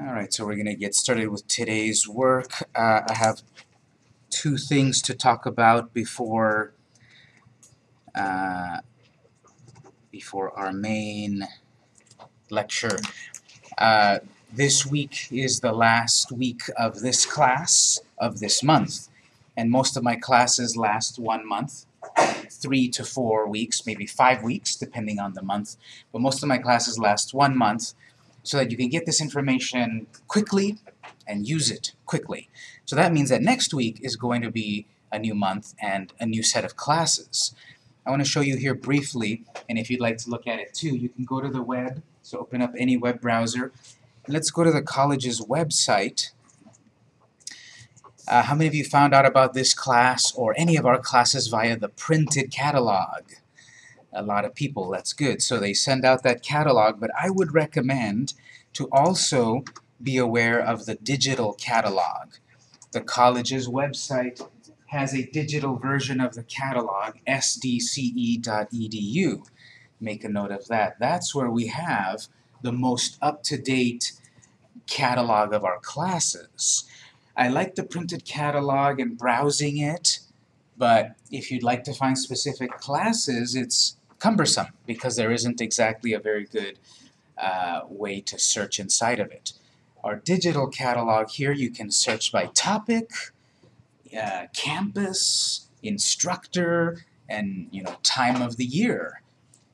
Alright, so we're going to get started with today's work. Uh, I have two things to talk about before uh, before our main lecture. Uh, this week is the last week of this class of this month, and most of my classes last one month, three to four weeks, maybe five weeks, depending on the month, but most of my classes last one month, so that you can get this information quickly and use it quickly. So that means that next week is going to be a new month and a new set of classes. I want to show you here briefly, and if you'd like to look at it too, you can go to the web, so open up any web browser. Let's go to the college's website. Uh, how many of you found out about this class or any of our classes via the printed catalog? A lot of people. That's good. So they send out that catalog, but I would recommend to also be aware of the digital catalog. The college's website has a digital version of the catalog, sdce.edu. Make a note of that. That's where we have the most up-to-date catalog of our classes. I like the printed catalog and browsing it, but if you'd like to find specific classes, it's cumbersome because there isn't exactly a very good uh, way to search inside of it. Our digital catalog here, you can search by topic, uh, campus, instructor, and you know time of the year.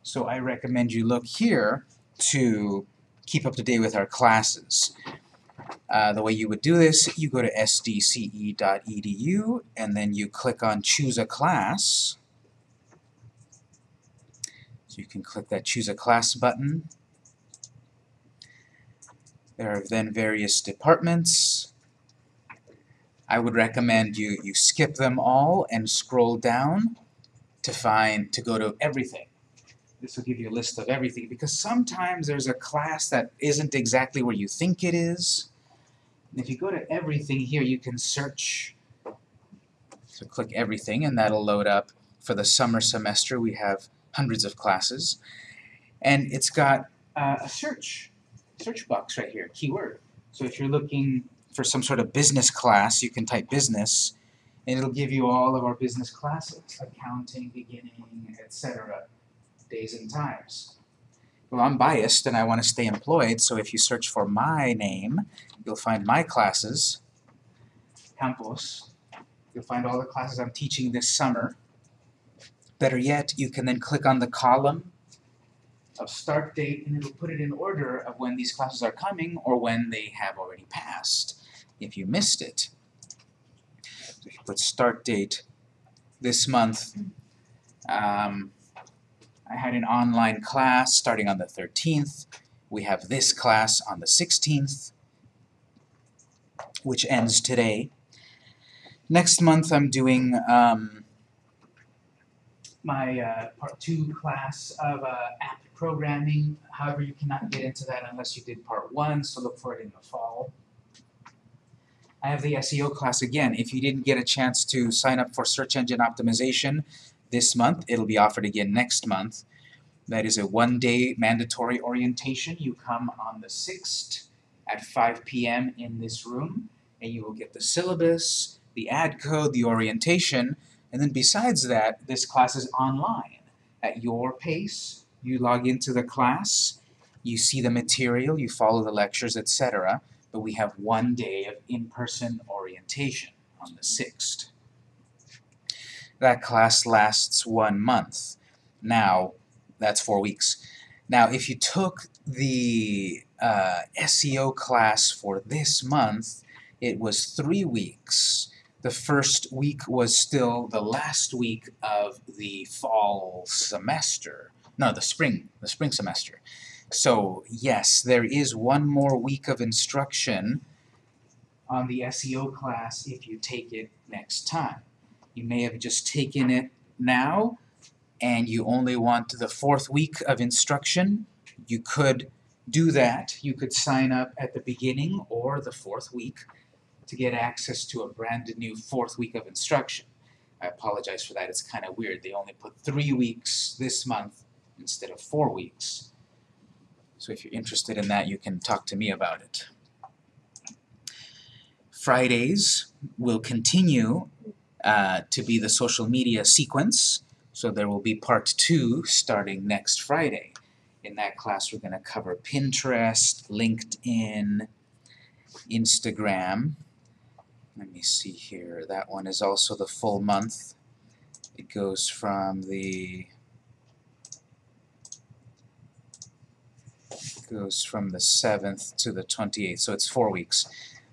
So I recommend you look here to keep up to date with our classes. Uh, the way you would do this, you go to sdce.edu and then you click on choose a class you can click that Choose a Class button. There are then various departments. I would recommend you, you skip them all and scroll down to find, to go to everything. This will give you a list of everything, because sometimes there's a class that isn't exactly where you think it is. And if you go to everything here, you can search. So click everything, and that'll load up. For the summer semester, we have hundreds of classes. And it's got uh, a search, search box right here, keyword. So if you're looking for some sort of business class, you can type business, and it'll give you all of our business classes, accounting, beginning, etc., days and times. Well, I'm biased and I want to stay employed, so if you search for my name, you'll find my classes, Campos. You'll find all the classes I'm teaching this summer. Better yet, you can then click on the column of start date and it'll put it in order of when these classes are coming or when they have already passed, if you missed it. So if you put start date this month, um, I had an online class starting on the 13th. We have this class on the 16th, which ends today. Next month I'm doing um, my uh, part two class of uh, app programming. However, you cannot get into that unless you did part one, so look for it in the fall. I have the SEO class again. If you didn't get a chance to sign up for search engine optimization this month, it'll be offered again next month. That is a one-day mandatory orientation. You come on the 6th at 5 p.m. in this room, and you will get the syllabus, the ad code, the orientation, and then besides that, this class is online. At your pace, you log into the class, you see the material, you follow the lectures, etc. But we have one day of in-person orientation on the 6th. That class lasts one month. Now, that's four weeks. Now, if you took the uh, SEO class for this month, it was three weeks the first week was still the last week of the fall semester. No, the spring, the spring semester. So yes, there is one more week of instruction on the SEO class if you take it next time. You may have just taken it now and you only want the fourth week of instruction. You could do that. You could sign up at the beginning or the fourth week to get access to a brand new fourth week of instruction. I apologize for that, it's kind of weird. They only put three weeks this month instead of four weeks. So if you're interested in that, you can talk to me about it. Fridays will continue uh, to be the social media sequence. So there will be part two starting next Friday. In that class, we're going to cover Pinterest, LinkedIn, Instagram. Let me see here. That one is also the full month. It goes from the goes from the 7th to the 28th, so it's four weeks.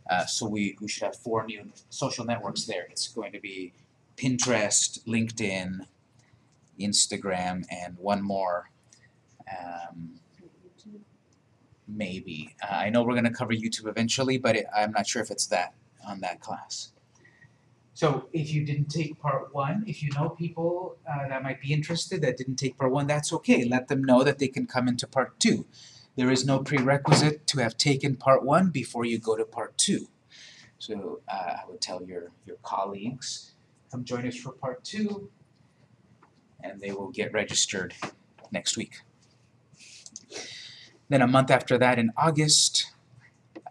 Uh, so we, we should have four new social networks there. It's going to be Pinterest, LinkedIn, Instagram, and one more. Um, maybe. Uh, I know we're going to cover YouTube eventually, but it, I'm not sure if it's that on that class. So if you didn't take part one, if you know people uh, that might be interested that didn't take part one, that's okay. Let them know that they can come into part two. There is no prerequisite to have taken part one before you go to part two. So uh, I would tell your, your colleagues, come join us for part two, and they will get registered next week. Then a month after that in August,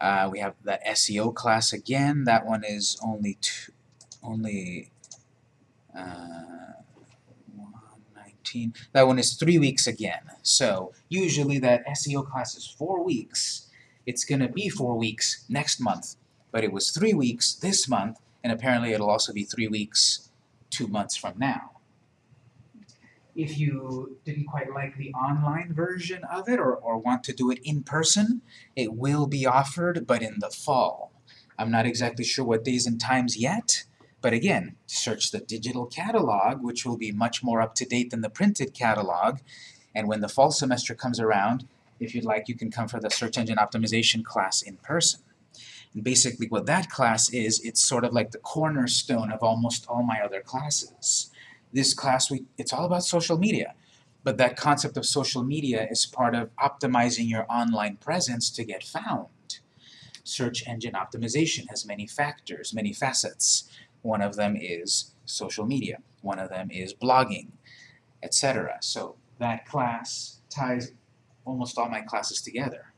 uh, we have that SEO class again. That one is only two, only uh, 119. That one is three weeks again. So usually that SEO class is four weeks. It's going to be four weeks next month, but it was three weeks this month, and apparently it'll also be three weeks two months from now. If you didn't quite like the online version of it or, or want to do it in person, it will be offered, but in the fall. I'm not exactly sure what days and times yet, but again, search the digital catalog, which will be much more up-to-date than the printed catalog, and when the fall semester comes around, if you'd like, you can come for the search engine optimization class in person. And basically what that class is, it's sort of like the cornerstone of almost all my other classes. This class, we, it's all about social media, but that concept of social media is part of optimizing your online presence to get found. Search engine optimization has many factors, many facets. One of them is social media. One of them is blogging, etc. So that class ties almost all my classes together.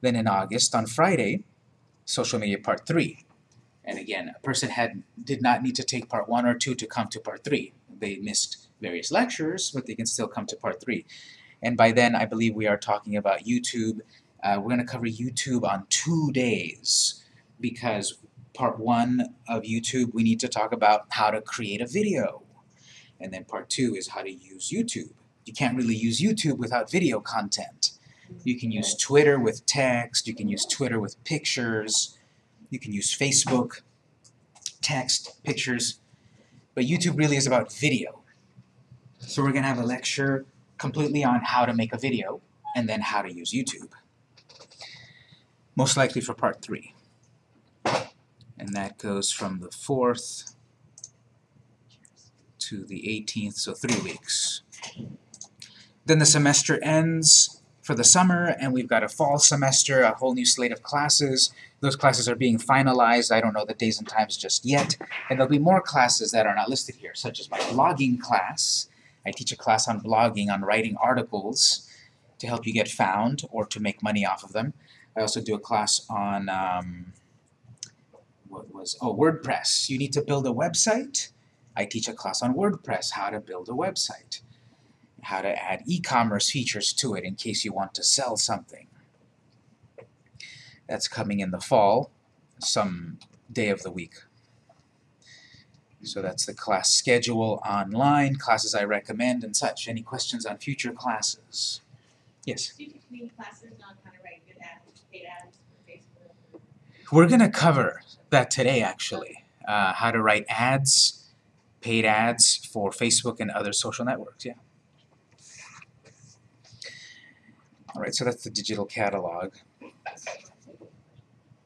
Then in August, on Friday, social media part 3. And again, a person had did not need to take part 1 or 2 to come to part 3. They missed various lectures, but they can still come to part 3. And by then, I believe we are talking about YouTube. Uh, we're going to cover YouTube on two days because part 1 of YouTube, we need to talk about how to create a video. And then part 2 is how to use YouTube. You can't really use YouTube without video content. You can use Twitter with text, you can use Twitter with pictures, you can use Facebook, text, pictures, but YouTube really is about video. So we're going to have a lecture completely on how to make a video and then how to use YouTube. Most likely for part 3. And that goes from the 4th to the 18th, so three weeks. Then the semester ends for the summer, and we've got a fall semester, a whole new slate of classes. Those classes are being finalized. I don't know the days and times just yet. And there'll be more classes that are not listed here, such as my blogging class. I teach a class on blogging, on writing articles to help you get found or to make money off of them. I also do a class on, um, what was, oh, WordPress. You need to build a website? I teach a class on WordPress, how to build a website, how to add e-commerce features to it in case you want to sell something. That's coming in the fall, some day of the week. So that's the class schedule online, classes I recommend and such. Any questions on future classes? Yes? Do you teach me classes on how to write good ads, paid ads for Facebook? We're going to cover that today, actually. Uh, how to write ads, paid ads for Facebook and other social networks, yeah. All right, so that's the digital catalog.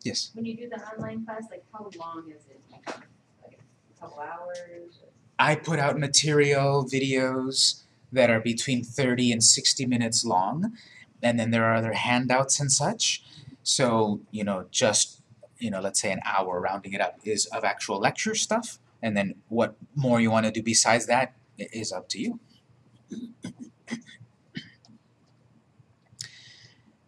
Yes? When you do the online class, like how long is it? Like a couple hours? I put out material, videos that are between 30 and 60 minutes long, and then there are other handouts and such. So, you know, just, you know, let's say an hour, rounding it up, is of actual lecture stuff, and then what more you want to do besides that is up to you.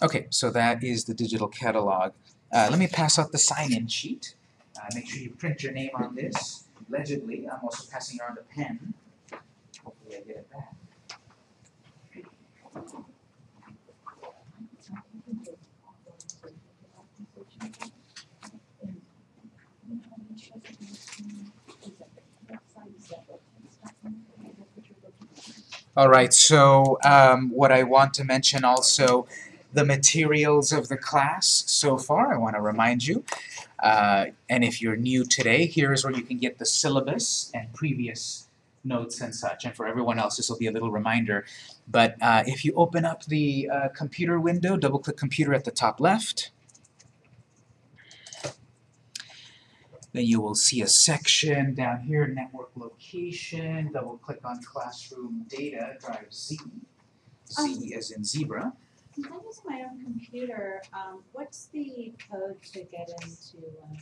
Okay, so that is the digital catalog. Uh, let me pass out the sign-in sheet. Uh, make sure you print your name on this legibly. I'm also passing around a pen. Hopefully I get it back. All right, so um, what I want to mention also, the materials of the class so far, I want to remind you. Uh, and if you're new today, here's where you can get the syllabus and previous notes and such. And for everyone else, this will be a little reminder. But uh, if you open up the uh, computer window, double-click computer at the top left, then you will see a section down here, network location, double-click on classroom data, drive Z. Z as in zebra. Since I'm using my own computer, um, what's the code to get into, um,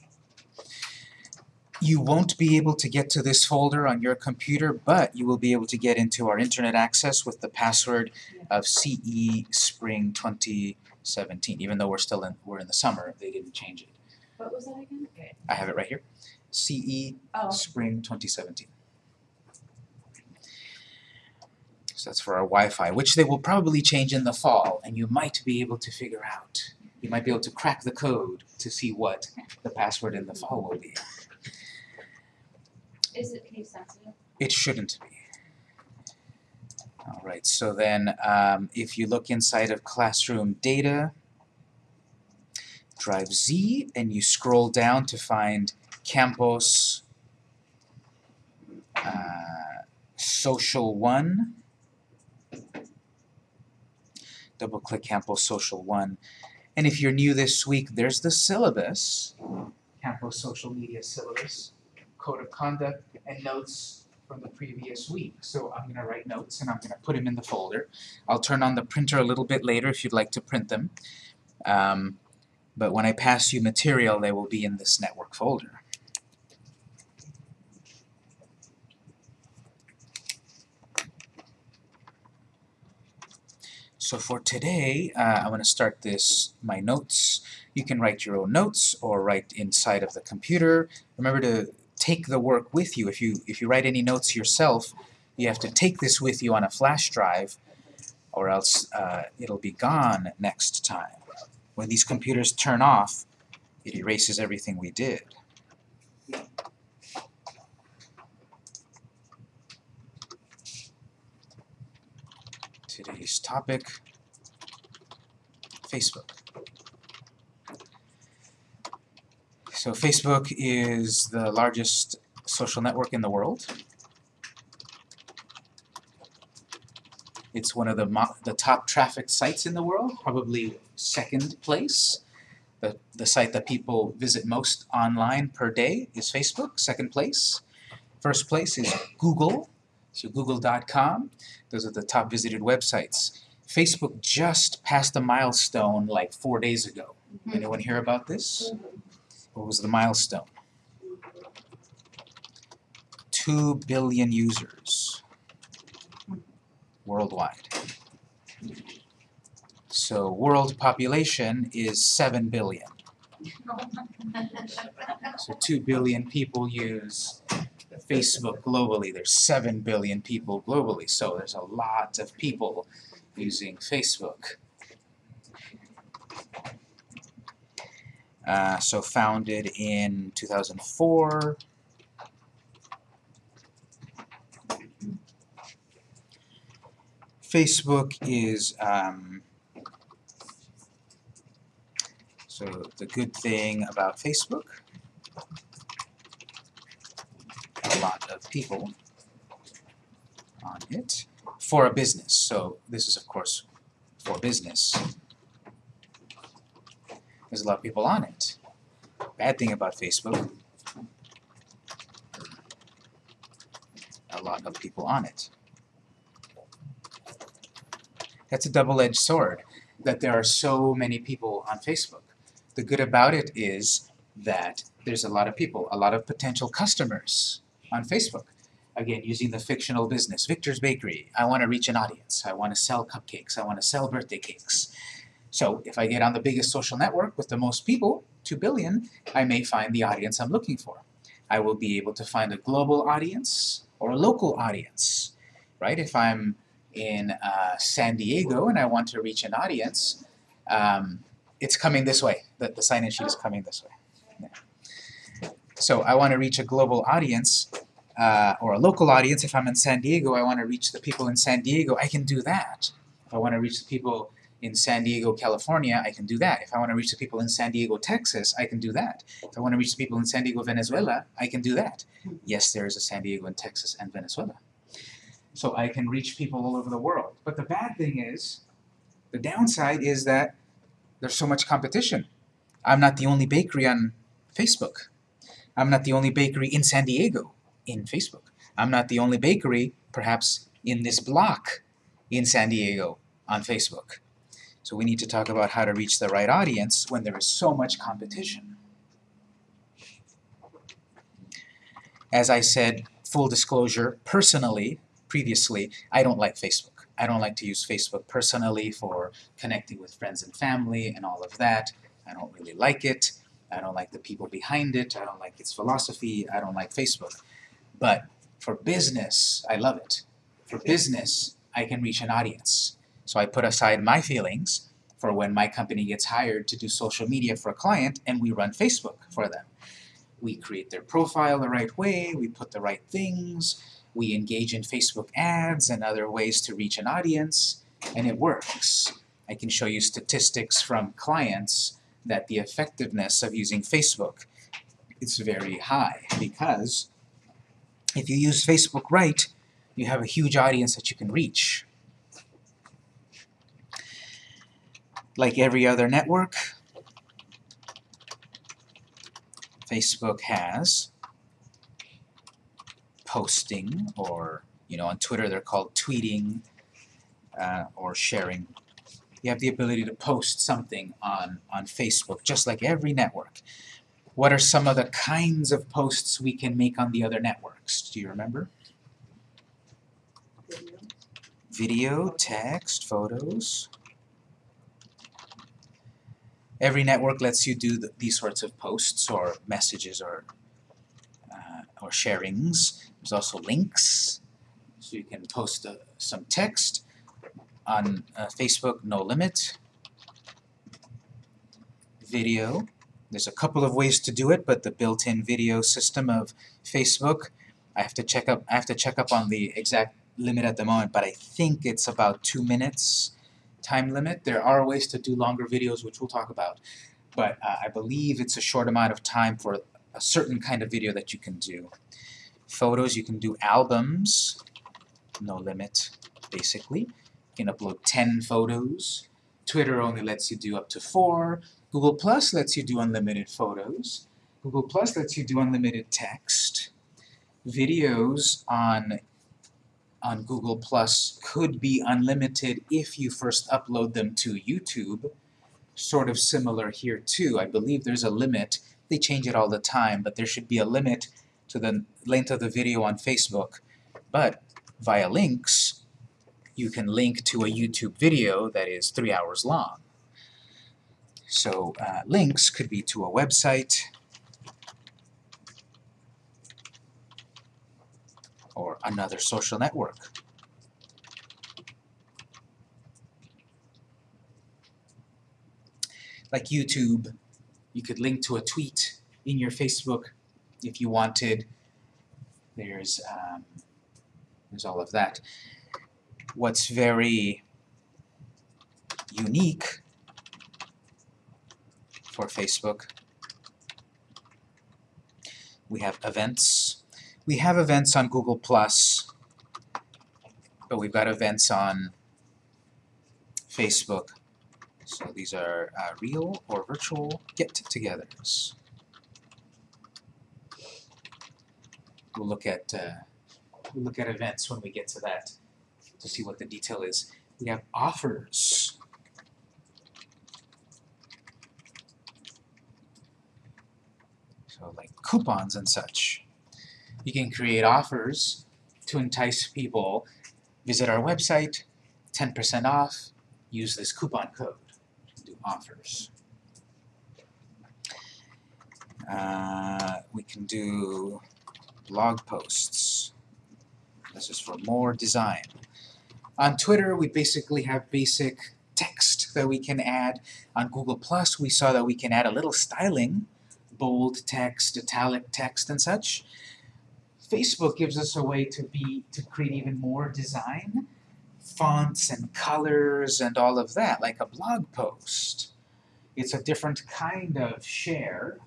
You won't be able to get to this folder on your computer, but you will be able to get into our internet access with the password of CE Spring 2017, even though we're still in, we're in the summer, they didn't change it. what was that again? Okay. I have it right here, CE Oh, Spring 2017. So that's for our Wi-Fi, which they will probably change in the fall, and you might be able to figure out. You might be able to crack the code to see what the password in the fall will be. is it case sensitive? It shouldn't be. Alright, so then um, if you look inside of classroom data, drive Z and you scroll down to find Campos uh, Social 1. Double click Campos Social 1. And if you're new this week, there's the syllabus, Campos Social Media Syllabus, Code of Conduct, and notes from the previous week. So I'm gonna write notes and I'm gonna put them in the folder. I'll turn on the printer a little bit later if you'd like to print them. Um, but when I pass you material, they will be in this network folder. So for today, uh, I'm going to start this, my notes. You can write your own notes or write inside of the computer. Remember to take the work with you. If you if you write any notes yourself, you have to take this with you on a flash drive, or else uh, it'll be gone next time. When these computers turn off, it erases everything we did. Today's topic, Facebook. So Facebook is the largest social network in the world. It's one of the the top trafficked sites in the world, probably second place. The, the site that people visit most online per day is Facebook, second place. First place is Google, so google.com. Those are the top visited websites. Facebook just passed a milestone like four days ago. Mm-hmm. Anyone hear about this? Mm-hmm. What was the milestone? Two billion users worldwide. So world population is seven billion. So two billion people use Facebook globally. There's seven billion people globally. So there's a lot of people using Facebook. Uh, so founded in 2004. Facebook is um, so the good thing about Facebook a lot of people on it for a business so this is of course for business there's a lot of people on it. Bad thing about Facebook, a lot of people on it. That's a double-edged sword, that there are so many people on Facebook. The good about it is that there's a lot of people, a lot of potential customers on Facebook. Again, using the fictional business, Victor's Bakery, I want to reach an audience, I want to sell cupcakes, I want to sell birthday cakes. So if I get on the biggest social network with the most people, 2 billion, I may find the audience I'm looking for. I will be able to find a global audience or a local audience, right? If I'm in uh, San Diego and I want to reach an audience, um, it's coming this way. The, the sign-in sheet is coming this way. So I want to reach a global audience uh, or a local audience. If I'm in San Diego, I want to reach the people in San Diego. I can do that. If I want to reach the people in San Diego, California, I can do that. If I want to reach the people in San Diego, Texas, I can do that. If I want to reach the people in San Diego, Venezuela, I can do that. Yes, there is a San Diego in Texas and Venezuela. So I can reach people all over the world. But the bad thing is, the downside is that there's so much competition. I'm not the only bakery on Facebook. I'm not the only bakery in San Diego in Facebook. I'm not the only bakery, perhaps, in this block in San Diego on Facebook. So we need to talk about how to reach the right audience when there is so much competition. As I said, full disclosure, personally, previously, I don't like Facebook. I don't like to use Facebook personally for connecting with friends and family and all of that. I don't really like it. I don't like the people behind it. I don't like its philosophy. I don't like Facebook. But for business, I love it. For business, I can reach an audience. So I put aside my feelings for when my company gets hired to do social media for a client and we run Facebook for them. We create their profile the right way, we put the right things, we engage in Facebook ads and other ways to reach an audience, and it works. I can show you statistics from clients that the effectiveness of using Facebook is very high because if you use Facebook right, you have a huge audience that you can reach. Like every other network, Facebook has posting, or you know, on Twitter they're called tweeting uh, or sharing. You have the ability to post something on, on Facebook, just like every network. What are some of the kinds of posts we can make on the other networks? Do you remember? Video, text, photos. Every network lets you do the, these sorts of posts or messages or uh, or sharings. There's also links, so you can post uh, some text on uh, Facebook, no limit. Video, there's a couple of ways to do it, but the built-in video system of Facebook, I have to check up. I have to check up on the exact limit at the moment, but I think it's about two minutes time limit. There are ways to do longer videos, which we'll talk about, but uh, I believe it's a short amount of time for a certain kind of video that you can do. Photos, you can do albums, no limit, basically. Can upload 10 photos. Twitter only lets you do up to 4. Google Plus lets you do unlimited photos. Google Plus lets you do unlimited text. Videos on on Google Plus could be unlimited if you first upload them to YouTube. Sort of similar here too. I believe there's a limit. They change it all the time, but there should be a limit to the length of the video on Facebook. But via links, you can link to a YouTube video that is three hours long. So uh, links could be to a website, or another social network. Like YouTube, you could link to a tweet in your Facebook if you wanted. There's, um, there's all of that. What's very unique for Facebook, we have events, we have events on Google+, Plus, but we've got events on Facebook. So these are uh, real or virtual get-togethers. We'll look at uh, we'll look at events when we get to that to see what the detail is. We have offers. So like coupons and such. You can create offers to entice people. Visit our website, 10% off, use this coupon code. authors. Uh, we can do blog posts. This is for more design. On Twitter, we basically have basic text that we can add. On Google Plus, we saw that we can add a little styling, bold text, italic text, and such. Facebook gives us a way to be to create even more design, fonts and colors and all of that, like a blog post. It's a different kind of share,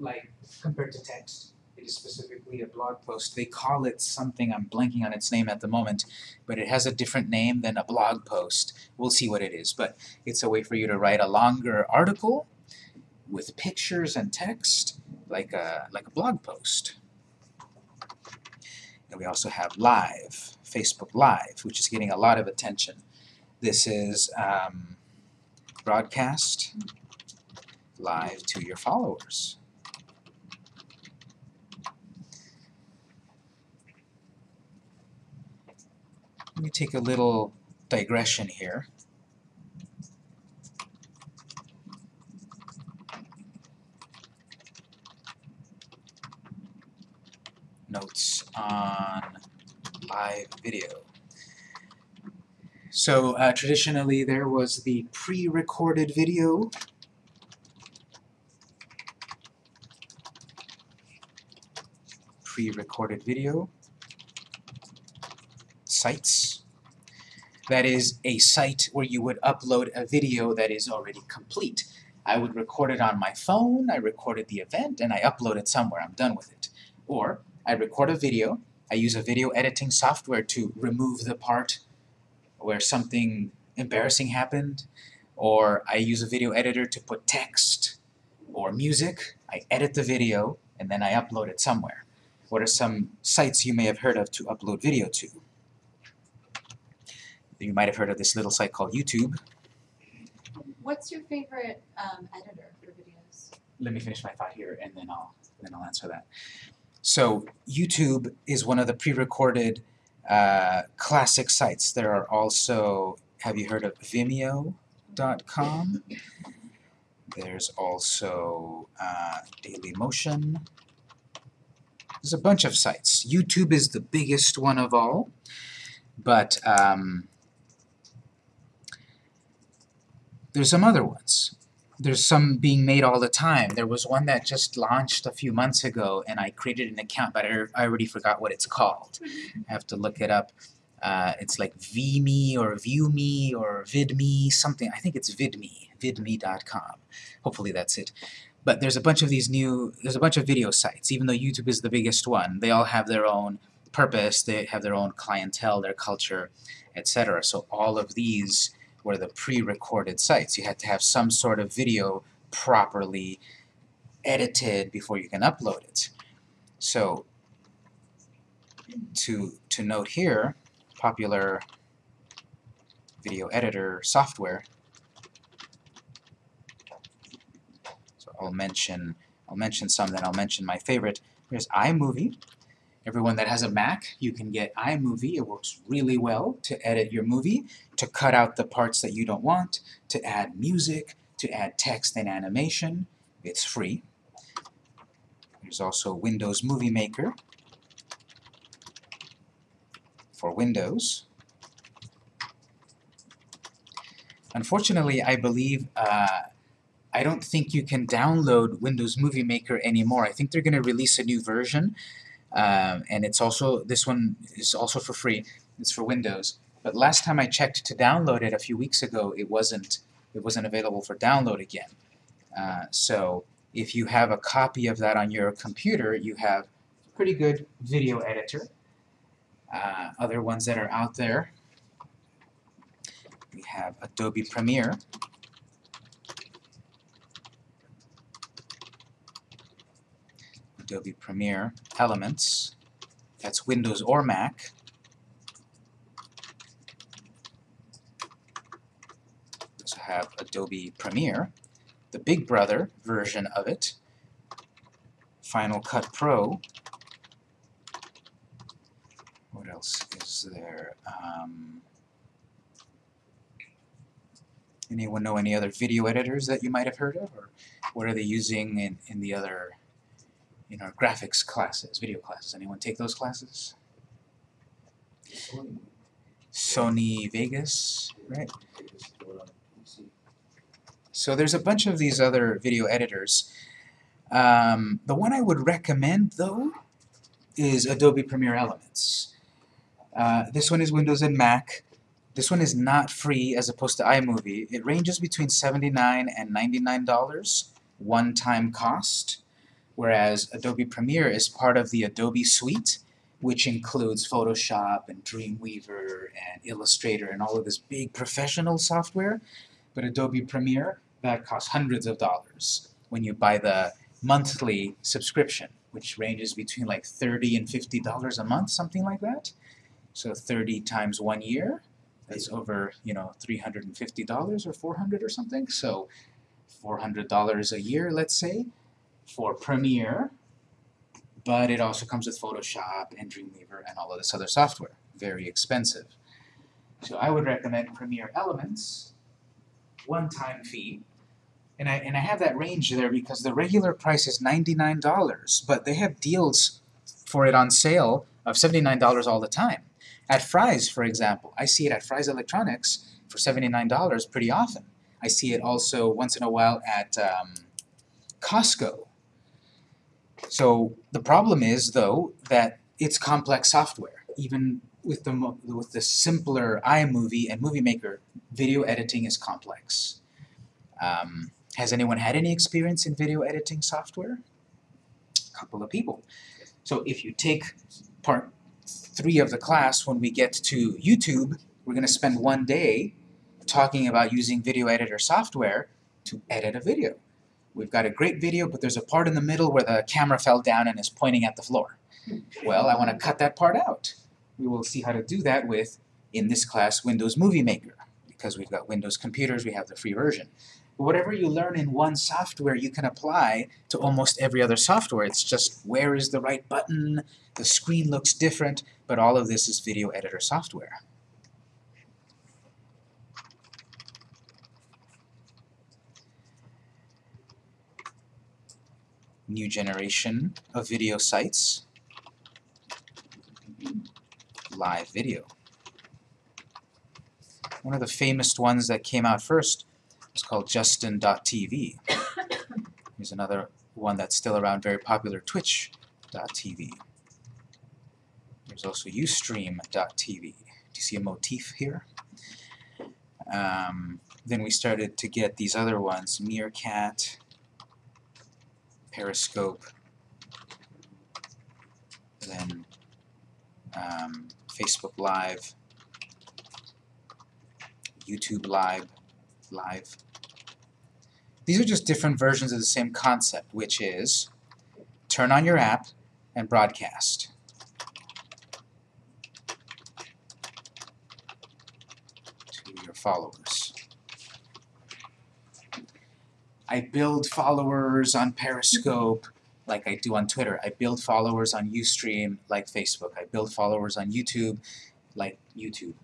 like compared to text. Specifically a blog post. They call it something, I'm blanking on its name at the moment, but it has a different name than a blog post. We'll see what it is, but it's a way for you to write a longer article with pictures and text, like a, like a blog post. And we also have Live, Facebook Live, which is getting a lot of attention. This is um, broadcast live to your followers. Let me take a little digression here. Notes on live video. So uh, traditionally there was the pre-recorded video pre-recorded video sites. That is a site where you would upload a video that is already complete. I would record it on my phone, I recorded the event, and I upload it somewhere, I'm done with it. Or, I record a video, I use a video editing software to remove the part where something embarrassing happened, or I use a video editor to put text or music, I edit the video, and then I upload it somewhere. What are some sites you may have heard of to upload video to? You might have heard of this little site called YouTube. What's your favorite um, editor for videos? Let me finish my thought here and then I'll then I'll answer that. So YouTube is one of the pre-recorded uh, classic sites. There are also, have you heard of Vimeo.com? There's also uh, Dailymotion. There's a bunch of sites. YouTube is the biggest one of all, but um, there's some other ones. There's some being made all the time. There was one that just launched a few months ago, and I created an account, but I, I already forgot what it's called. I have to look it up. Uh, it's like VMe or ViewMe or VidMe, something. I think it's VidMe, vidme.com. Hopefully that's it. But there's a bunch of these new, there's a bunch of video sites, even though YouTube is the biggest one. They all have their own purpose, they have their own clientele, their culture, etc. So all of these were the pre-recorded sites. You had to have some sort of video properly edited before you can upload it. So to, to note here, popular video editor software. So I'll mention I'll mention some, then I'll mention my favorite. There's iMovie. Everyone that has a Mac, you can get iMovie. It works really well to edit your movie, to cut out the parts that you don't want, to add music, to add text and animation. It's free. There's also Windows Movie Maker for Windows. Unfortunately, I believe uh, I don't think you can download Windows Movie Maker anymore. I think they're going to release a new version, um, and it's also this one is also for free. It's for Windows. But last time I checked to download it a few weeks ago, it wasn't it wasn't available for download again. Uh, so if you have a copy of that on your computer, you have a pretty good video editor. Uh, other ones that are out there, we have Adobe Premiere. Adobe Premiere Elements. That's Windows or Mac. Also have Adobe Premiere, the Big Brother version of it. Final Cut Pro. What else is there? Um, Anyone know any other video editors that you might have heard of, or what are they using in, in the other, in our graphics classes, video classes? Anyone take those classes? Sony Vegas, right? So there's a bunch of these other video editors. Um, the one I would recommend, though, is Adobe Premiere Elements. Uh, this one is Windows and Mac. This one is not free as opposed to iMovie. It ranges between 79 and $99 one-time cost, whereas Adobe Premiere is part of the Adobe Suite, which includes Photoshop and Dreamweaver and Illustrator and all of this big professional software. But Adobe Premiere, that costs hundreds of dollars when you buy the monthly subscription, which ranges between like 30 and $50 a month, something like that. So 30 times one year, that's over, you know, $350 or 400 or something. So $400 a year, let's say, for Premiere, but it also comes with Photoshop and Dreamweaver and all of this other software. Very expensive. So I would recommend Premiere Elements, one-time fee, and I, and I have that range there because the regular price is $99, but they have deals for it on sale of $79 all the time. At Fry's, for example, I see it at Fry's Electronics for $79 pretty often. I see it also once in a while at um, Costco. So the problem is, though, that it's complex software. Even with the, with the simpler iMovie and Movie Maker, video editing is complex. Um, has anyone had any experience in video editing software? A couple of people. So if you take part three of the class, when we get to YouTube, we're going to spend one day talking about using video editor software to edit a video. We've got a great video, but there's a part in the middle where the camera fell down and is pointing at the floor. Well, I want to cut that part out. We will see how to do that with, in this class, Windows Movie Maker. Because we've got Windows computers, we have the free version. Whatever you learn in one software, you can apply to almost every other software. It's just where is the right button, the screen looks different, but all of this is video editor software. New generation of video sites. Live video. One of the famous ones that came out first was called Justin.tv. Here's another one that's still around, very popular, Twitch.tv. There's also Ustream.tv. Do you see a motif here? Um, then we started to get these other ones, Meerkat, Periscope, then um, Facebook Live, YouTube Live, Live. These are just different versions of the same concept, which is turn on your app and broadcast. to your followers. I build followers on Periscope like I do on Twitter. I build followers on Ustream like Facebook. I build followers on YouTube like YouTube.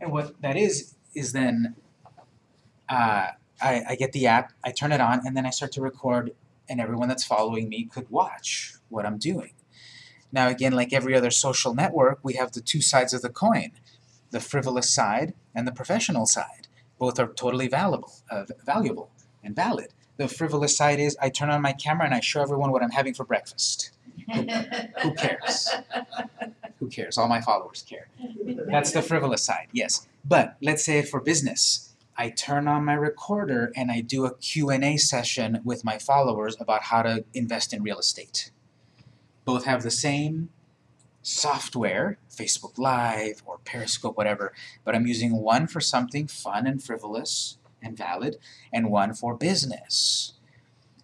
And what that is, is then uh, I, I get the app, I turn it on, and then I start to record, and everyone that's following me could watch what I'm doing. Now again, like every other social network, we have the two sides of the coin, the frivolous side and the professional side. Both are totally valuable, uh, valuable and valid. The frivolous side is I turn on my camera and I show everyone what I'm having for breakfast. Who cares? Who cares? All my followers care. That's the frivolous side, yes. But let's say for business, I turn on my recorder and I do a Q&A session with my followers about how to invest in real estate. Both have the same software, Facebook Live or Periscope, whatever, but I'm using one for something fun and frivolous and valid, and one for business.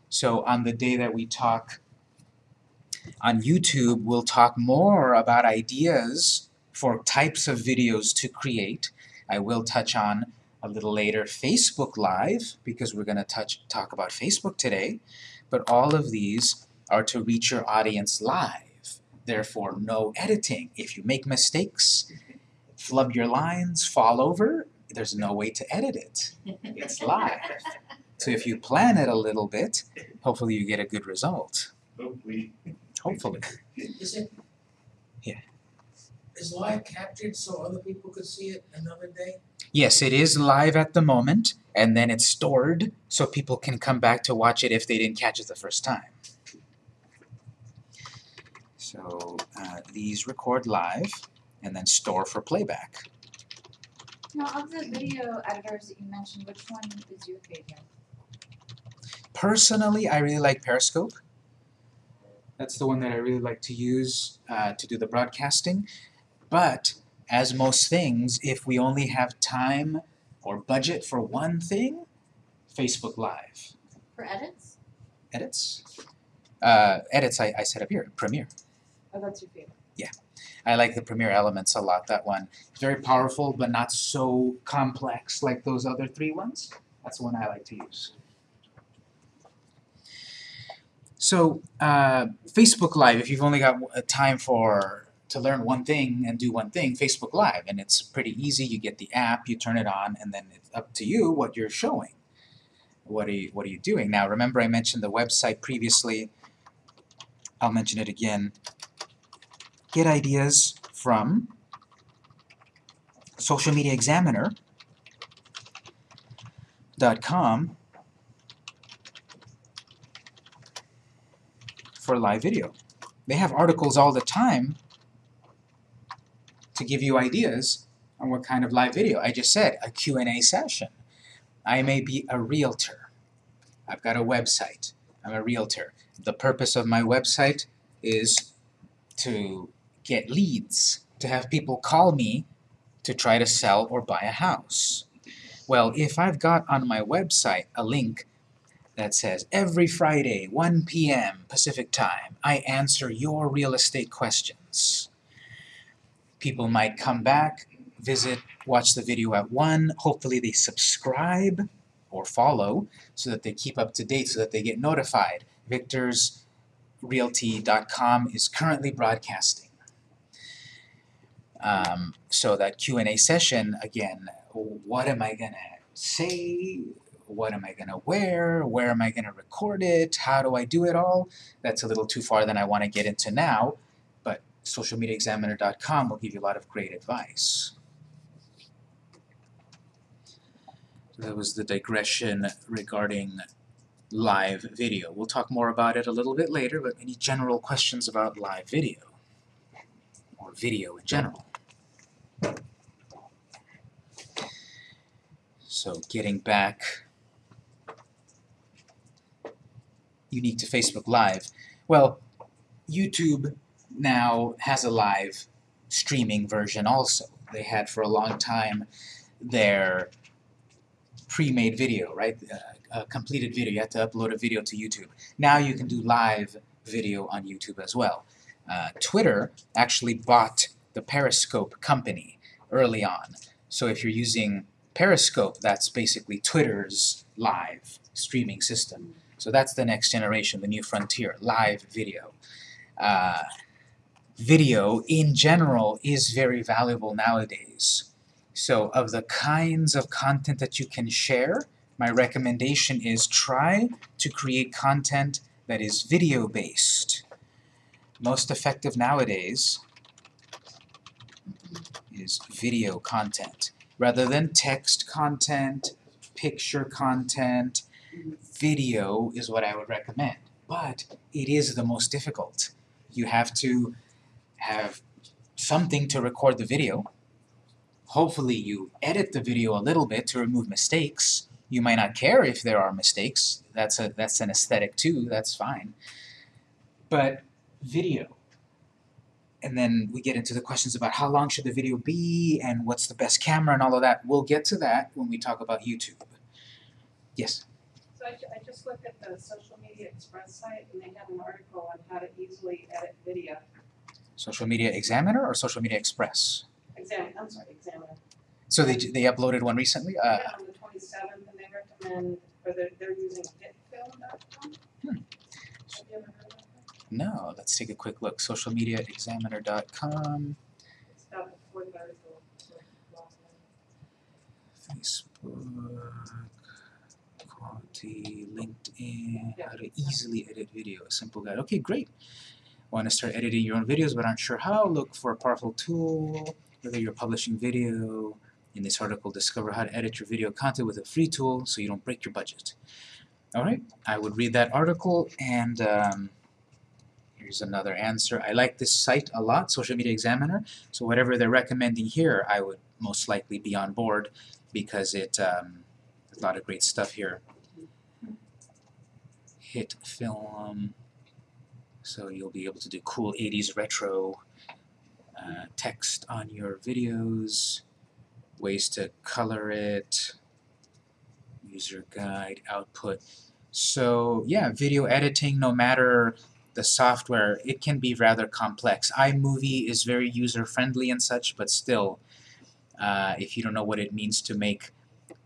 So on the day that we talk on YouTube, we'll talk more about ideas for types of videos to create. I will touch on a little later Facebook Live, because we're going to touch talk about Facebook today, but all of these are to reach your audience live. Therefore, no editing. If you make mistakes, flub your lines, fall over, there's no way to edit it. It's live. So if you plan it a little bit, hopefully you get a good result. Hopefully. Hopefully. Is it? Yeah. Is live captured so other people could see it another day? Yes, it is live at the moment, and then it's stored so people can come back to watch it if they didn't catch it the first time. So uh, these record live and then store for playback. Now, of the video editors that you mentioned, which one is your favorite? Personally, I really like Periscope. That's the one that I really like to use uh, to do the broadcasting. But as most things, if we only have time or budget for one thing, Facebook Live. For edits? Edits? Uh, edits I, I set up here, Premiere. Oh, that's your favorite. I like the Premiere Elements a lot, that one. It's very powerful, but not so complex like those other three ones. That's the one I like to use. So, uh, Facebook Live, if you've only got uh, time for to learn one thing and do one thing, Facebook Live, and it's pretty easy. You get the app, you turn it on, and then it's up to you what you're showing. What are you, what are you doing? Now, remember I mentioned the website previously. I'll mention it again get ideas from Social for live video. They have articles all the time to give you ideas on what kind of live video. I just said a Q&A session. I may be a realtor. I've got a website. I'm a realtor. The purpose of my website is to get leads, to have people call me to try to sell or buy a house. Well, if I've got on my website a link that says every Friday, 1 p.m. Pacific time, I answer your real estate questions. People might come back, visit, watch the video at 1, hopefully they subscribe or follow so that they keep up to date, so that they get notified. Victor's VictorsRealty.com is currently broadcasting. Um, so that Q&A session, again, what am I gonna say? What am I gonna wear? Where am I gonna record it? How do I do it all? That's a little too far than I want to get into now, but socialmediaexaminer.com will give you a lot of great advice. That was the digression regarding live video. We'll talk more about it a little bit later, but any general questions about live video? Or video in general? So getting back unique to Facebook Live. Well, YouTube now has a live streaming version also. They had for a long time their pre-made video, right? Uh, a completed video. You had to upload a video to YouTube. Now you can do live video on YouTube as well. Uh, Twitter actually bought the Periscope company early on. So if you're using Periscope, that's basically Twitter's live streaming system. So that's the next generation, the new frontier, live video. Uh, video, in general, is very valuable nowadays. So of the kinds of content that you can share, my recommendation is try to create content that is video-based. Most effective nowadays is video content. Rather than text content, picture content, video is what I would recommend. But it is the most difficult. You have to have something to record the video. Hopefully you edit the video a little bit to remove mistakes. You might not care if there are mistakes. That's a that's an aesthetic too, that's fine. But video. And then we get into the questions about how long should the video be and what's the best camera and all of that. We'll get to that when we talk about YouTube. Yes? So I, I just looked at the Social Media Express site and they have an article on how to easily edit video. Social Media Examiner or Social Media Express? Exam, I'm sorry, Examiner. So they, they uploaded one recently? Uh, Yeah, on the twenty-seventh, and they recommend, or they're, they're using hitfilm.com. Hmm. No, let's take a quick look. Socialmediaexaminer.com. It's about the fourth article. so last Facebook, quality, LinkedIn, how to easily edit video, a simple guide. Okay, great. Want to start editing your own videos but aren't sure how? Look for a powerful tool, whether you're publishing video. In this article, discover how to edit your video content with a free tool so you don't break your budget. Alright, I would read that article and um, here's another answer. I like this site a lot, Social Media Examiner, so whatever they're recommending here, I would most likely be on board because it um, a lot of great stuff here. Hit film, so you'll be able to do cool 80s retro uh, text on your videos, ways to color it, user guide, output. So yeah, video editing, no matter the software, it can be rather complex. iMovie is very user-friendly and such, but still, uh, if you don't know what it means to make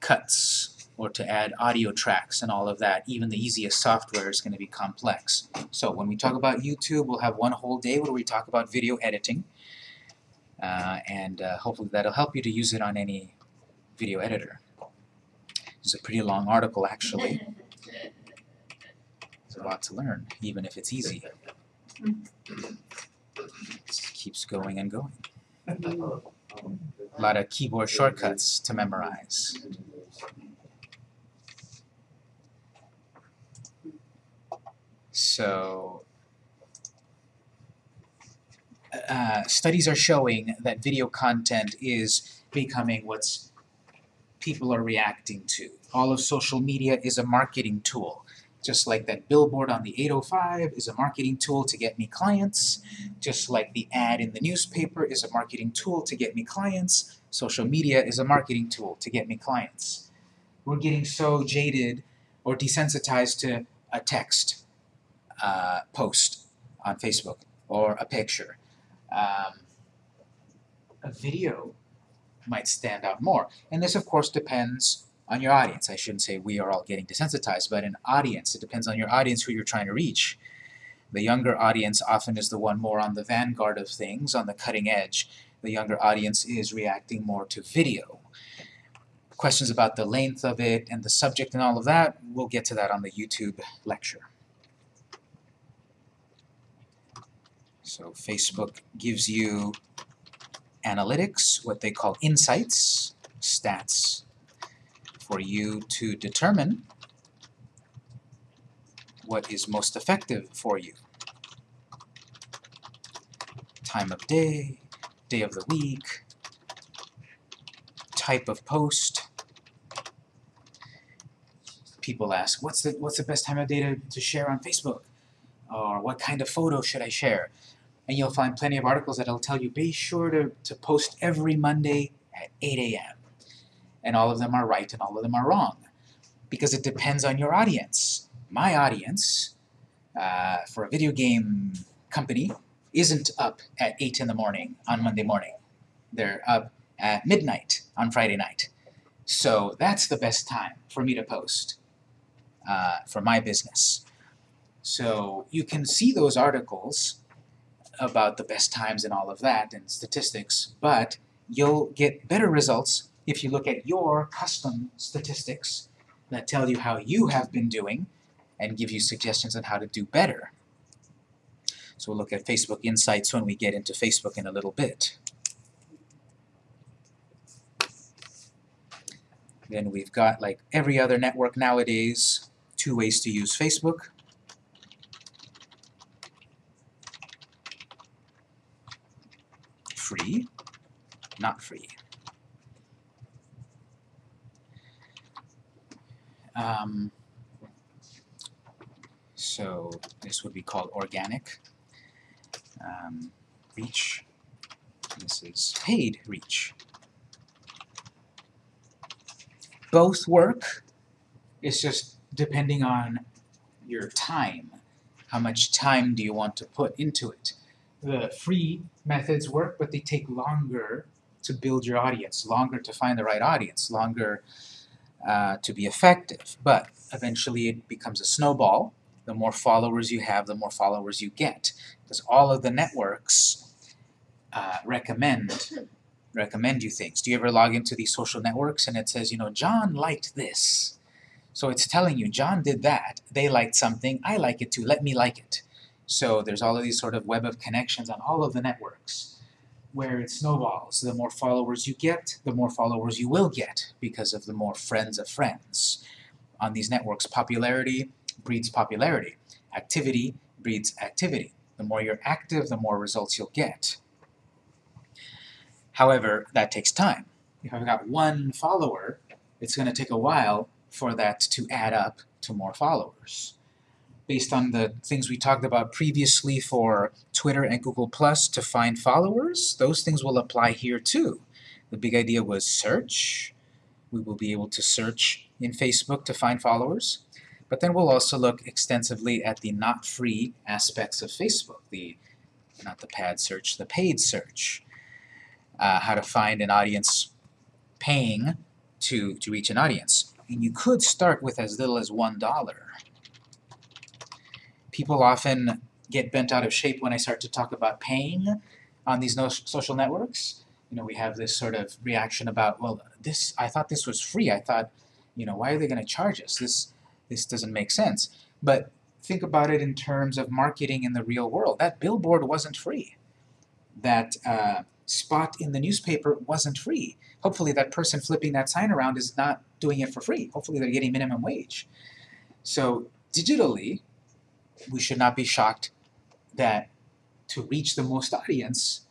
cuts or to add audio tracks and all of that, even the easiest software is going to be complex. So when we talk about YouTube, we'll have one whole day where we talk about video editing, uh, and uh, hopefully that'll help you to use it on any video editor. It's a pretty long article, actually. A lot to learn, even if it's easy. Just keeps going and going. A lot of keyboard shortcuts to memorize. So, uh, studies are showing that video content is becoming what's people are reacting to. All of social media is a marketing tool. Just like that billboard on the 805 is a marketing tool to get me clients, just like the ad in the newspaper is a marketing tool to get me clients, social media is a marketing tool to get me clients. We're getting so jaded or desensitized to a text uh, post on Facebook or a picture. Um, a video might stand out more. And this, of course, depends on your audience. I shouldn't say we are all getting desensitized, but an audience. It depends on your audience who you're trying to reach. The younger audience often is the one more on the vanguard of things, on the cutting edge. The younger audience is reacting more to video. Questions about the length of it and the subject and all of that, we'll get to that on the YouTube lecture. So Facebook gives you analytics, what they call insights, stats, for you to determine what is most effective for you. Time of day, day of the week, type of post. People ask, what's the, what's the best time of day to, to share on Facebook? Or what kind of photo should I share? And you'll find plenty of articles that'll tell you, be sure to, to post every Monday at 8 a.m. And all of them are right and all of them are wrong. Because it depends on your audience. My audience, uh, for a video game company, isn't up at 8 in the morning on Monday morning. They're up at midnight on Friday night. So that's the best time for me to post uh, for my business. So you can see those articles about the best times and all of that and statistics, but you'll get better results if you look at your custom statistics that tell you how you have been doing and give you suggestions on how to do better. So we'll look at Facebook Insights when we get into Facebook in a little bit. Then we've got, like every other network nowadays, two ways to use Facebook. Free, not free. Um, so this would be called organic um, reach. This is paid reach. Both work. It's just depending on your time. How much time do you want to put into it? The free methods work, but they take longer to build your audience, longer to find the right audience, longer uh, to be effective. But eventually it becomes a snowball. The more followers you have, the more followers you get. Because all of the networks uh, recommend recommend you things. Do you ever log into these social networks and it says, you know, John liked this? So it's telling you, John did that, they liked something, I like it too, let me like it. So there's all of these sort of web of connections on all of the networks where it snowballs. The more followers you get, the more followers you will get because of the more friends of friends. On these networks, popularity breeds popularity. Activity breeds activity. The more you're active, the more results you'll get. However, that takes time. If I've got one follower, it's going to take a while for that to add up to more followers. Based on the things we talked about previously for Twitter and Google Plus to find followers, those things will apply here too. The big idea was search. We will be able to search in Facebook to find followers. But then we'll also look extensively at the not free aspects of Facebook, the not the pad search, the paid search. Uh, how to find an audience paying to, to reach an audience. And you could start with as little as one dollar. People often get bent out of shape when I start to talk about paying on these no social networks. You know, we have this sort of reaction about, well, this I thought this was free. I thought, you know, why are they going to charge us? This this doesn't make sense. But think about it in terms of marketing in the real world. That billboard wasn't free. That uh, spot in the newspaper wasn't free. Hopefully that person flipping that sign around is not doing it for free. Hopefully they're getting minimum wage. So digitally, we should not be shocked that to reach the most audience,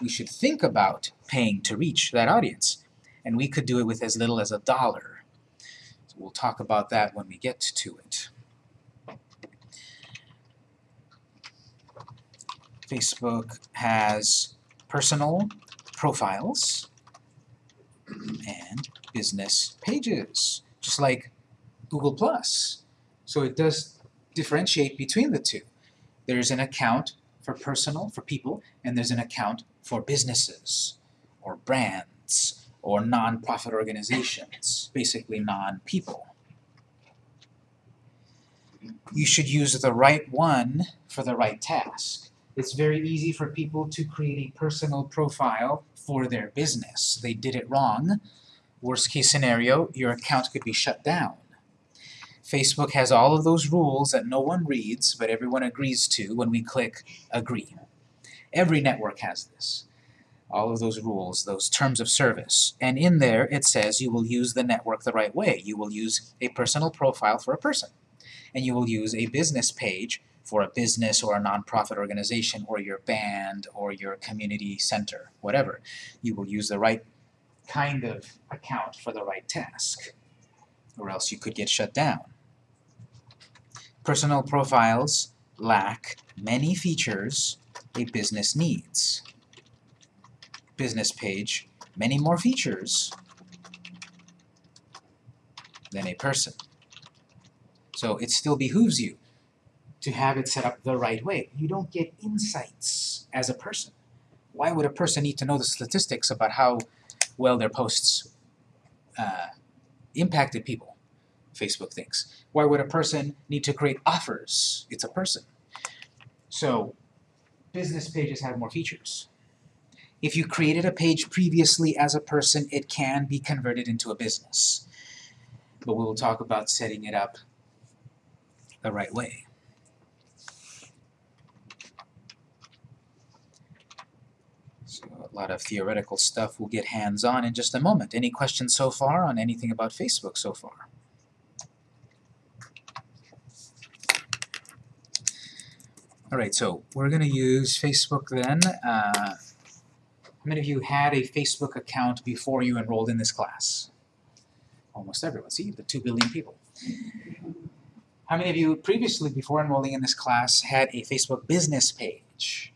we should think about paying to reach that audience. And we could do it with as little as a dollar. So we'll talk about that when we get to it. Facebook has personal profiles and business pages, just like Google+. Plus. So it does differentiate between the two. There's an account for personal, for people, and there's an account for businesses, or brands, or non-profit organizations, basically non-people. You should use the right one for the right task. It's very easy for people to create a personal profile for their business. They did it wrong. Worst case scenario, your account could be shut down. Facebook has all of those rules that no one reads, but everyone agrees to when we click Agree. Every network has this. All of those rules, those terms of service. And in there, it says you will use the network the right way. You will use a personal profile for a person. And you will use a business page for a business or a nonprofit organization or your band or your community center, whatever. You will use the right kind of account for the right task, or else you could get shut down. Personal profiles lack many features a business needs. Business page, many more features than a person. So it still behooves you to have it set up the right way. You don't get insights as a person. Why would a person need to know the statistics about how well their posts uh, impacted people? Facebook thinks. Why would a person need to create offers? It's a person. So business pages have more features. If you created a page previously as a person, it can be converted into a business. But we will talk about setting it up the right way. So a lot of theoretical stuff we'll get hands-on in just a moment. Any questions so far on anything about Facebook so far? Alright, so we're going to use Facebook then. Uh, how many of you had a Facebook account before you enrolled in this class? Almost everyone. See, the 2 billion people. How many of you previously, before enrolling in this class, had a Facebook business page?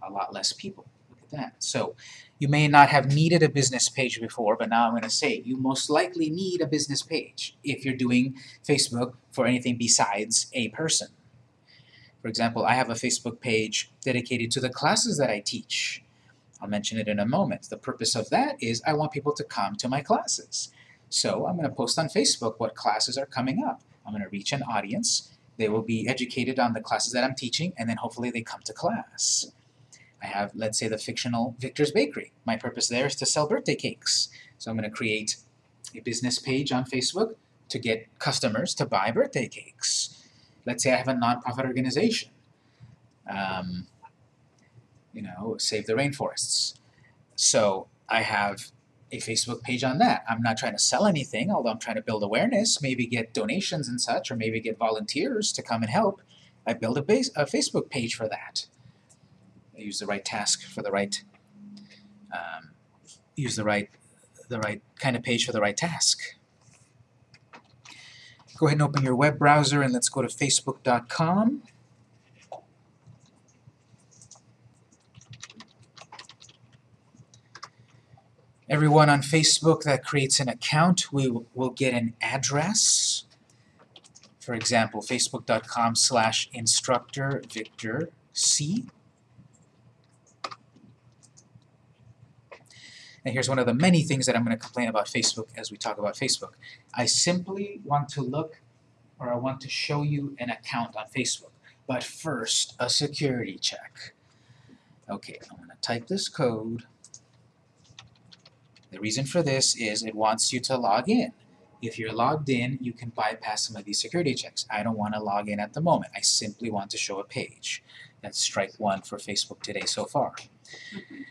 A lot less people. Look at that. So you may not have needed a business page before, but now I'm going to say you most likely need a business page if you're doing Facebook for anything besides a person. For example, I have a Facebook page dedicated to the classes that I teach. I'll mention it in a moment. The purpose of that is I want people to come to my classes. So I'm going to post on Facebook what classes are coming up. I'm going to reach an audience. They will be educated on the classes that I'm teaching, and then hopefully they come to class. I have, let's say, the fictional Victor's Bakery. My purpose there is to sell birthday cakes. So I'm going to create a business page on Facebook to get customers to buy birthday cakes. Let's say I have a nonprofit organization. Um, you know, Save the Rainforests. So I have a Facebook page on that. I'm not trying to sell anything, although I'm trying to build awareness, maybe get donations and such, or maybe get volunteers to come and help. I build a, base, a Facebook page for that. I use the right task for the right, um, use the right, the right kind of page for the right task. Go ahead and open your web browser and let's go to facebook.com. Everyone on Facebook that creates an account we will get an address. For example, facebook.com slash instructor Victor C. And here's one of the many things that I'm going to complain about Facebook as we talk about Facebook. I simply want to look or I want to show you an account on Facebook. But first, a security check. Okay, I'm going to type this code. The reason for this is it wants you to log in. If you're logged in, you can bypass some of these security checks. I don't want to log in at the moment. I simply want to show a page. That's strike one for Facebook today so far. Mm-hmm.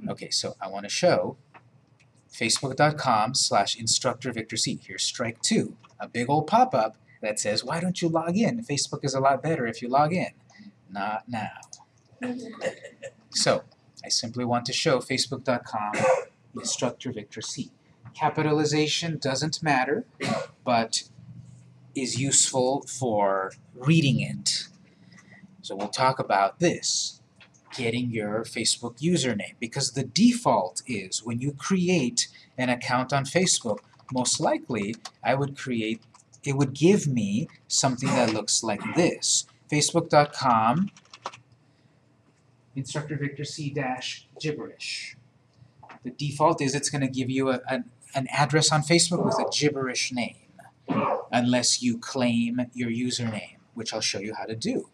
Hmm. Okay, so I want to show facebook.com slash instructor Victor C. Here's strike two, a big old pop-up that says, why don't you log in? Facebook is a lot better if you log in. Not now. So, I simply want to show facebook.com instructor Victor C. Capitalization doesn't matter, but is useful for reading it. So we'll talk about this, getting your Facebook username, because the default is when you create an account on Facebook, most likely I would create, it would give me something that looks like this, facebook.com instructor Victor C dash gibberish. The default is it's going to give you a, an, an address on Facebook with a gibberish name, unless you claim your username, which I'll show you how to do.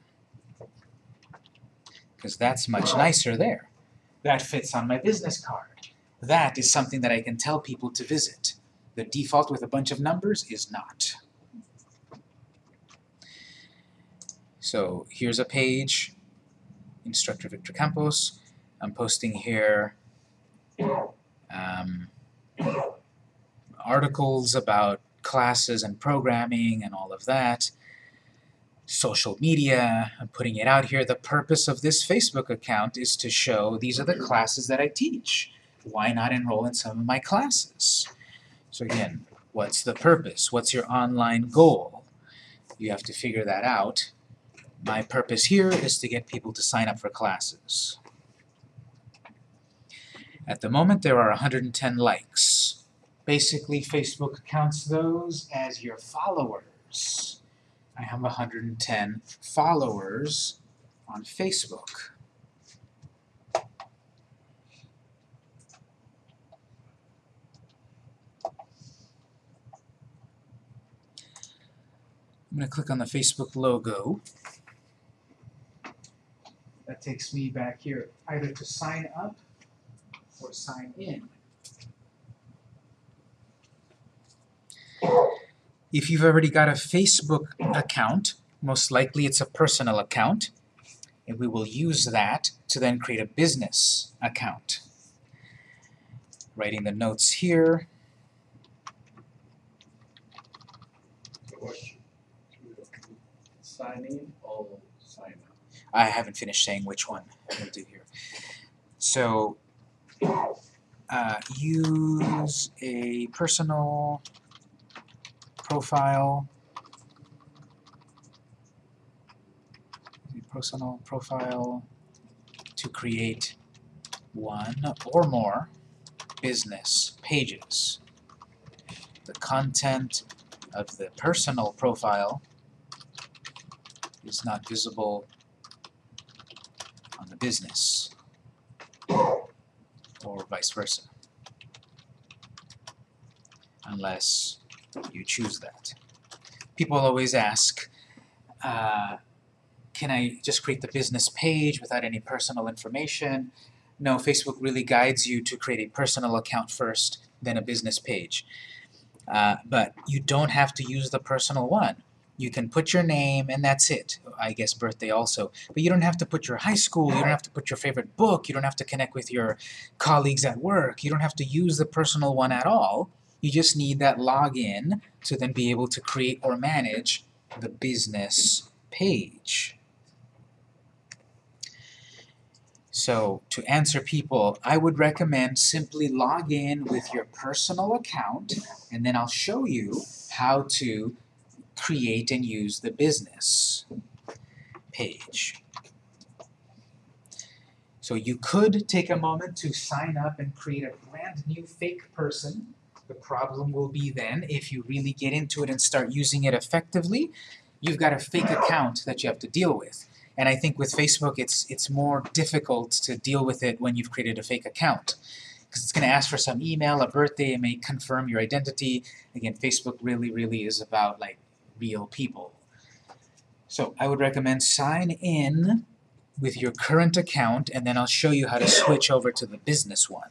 Because that's much nicer there. That fits on my business card. That is something that I can tell people to visit. The default with a bunch of numbers is not. So here's a page, Instructor Victor Campos. I'm posting here um, articles about classes and programming and all of that. Social media, I'm putting it out here. The purpose of this Facebook account is to show these are the classes that I teach. Why not enroll in some of my classes? So again, what's the purpose? What's your online goal? You have to figure that out. My purpose here is to get people to sign up for classes. At the moment, there are 110 likes. Basically, Facebook counts those as your followers. I have 110 followers on Facebook. I'm going to click on the Facebook logo. That takes me back here either to sign up or sign in. If you've already got a Facebook account, most likely it's a personal account, and we will use that to then create a business account. Writing the notes here. Sign in or sign? I haven't finished saying which one we'll do here. So, uh, use a personal profile. A personal profile to create one or more business pages. The content of the personal profile is not visible on the business or vice versa unless you choose that. People always ask, uh, can I just create the business page without any personal information? No, Facebook really guides you to create a personal account first, then a business page. Uh, but you don't have to use the personal one. You can put your name and that's it. I guess birthday also. But you don't have to put your high school, you don't have to put your favorite book, you don't have to connect with your colleagues at work, you don't have to use the personal one at all. You just need that login to then be able to create or manage the business page. So to answer people, I would recommend simply log in with your personal account and then I'll show you how to create and use the business page. So you could take a moment to sign up and create a brand new fake person. The problem will be then, if you really get into it and start using it effectively, you've got a fake account that you have to deal with. And I think with Facebook, it's it's more difficult to deal with it when you've created a fake account. Because it's going to ask for some email, a birthday, it may confirm your identity. Again, Facebook really, really is about like real people. So I would recommend sign in with your current account and then I'll show you how to switch over to the business one.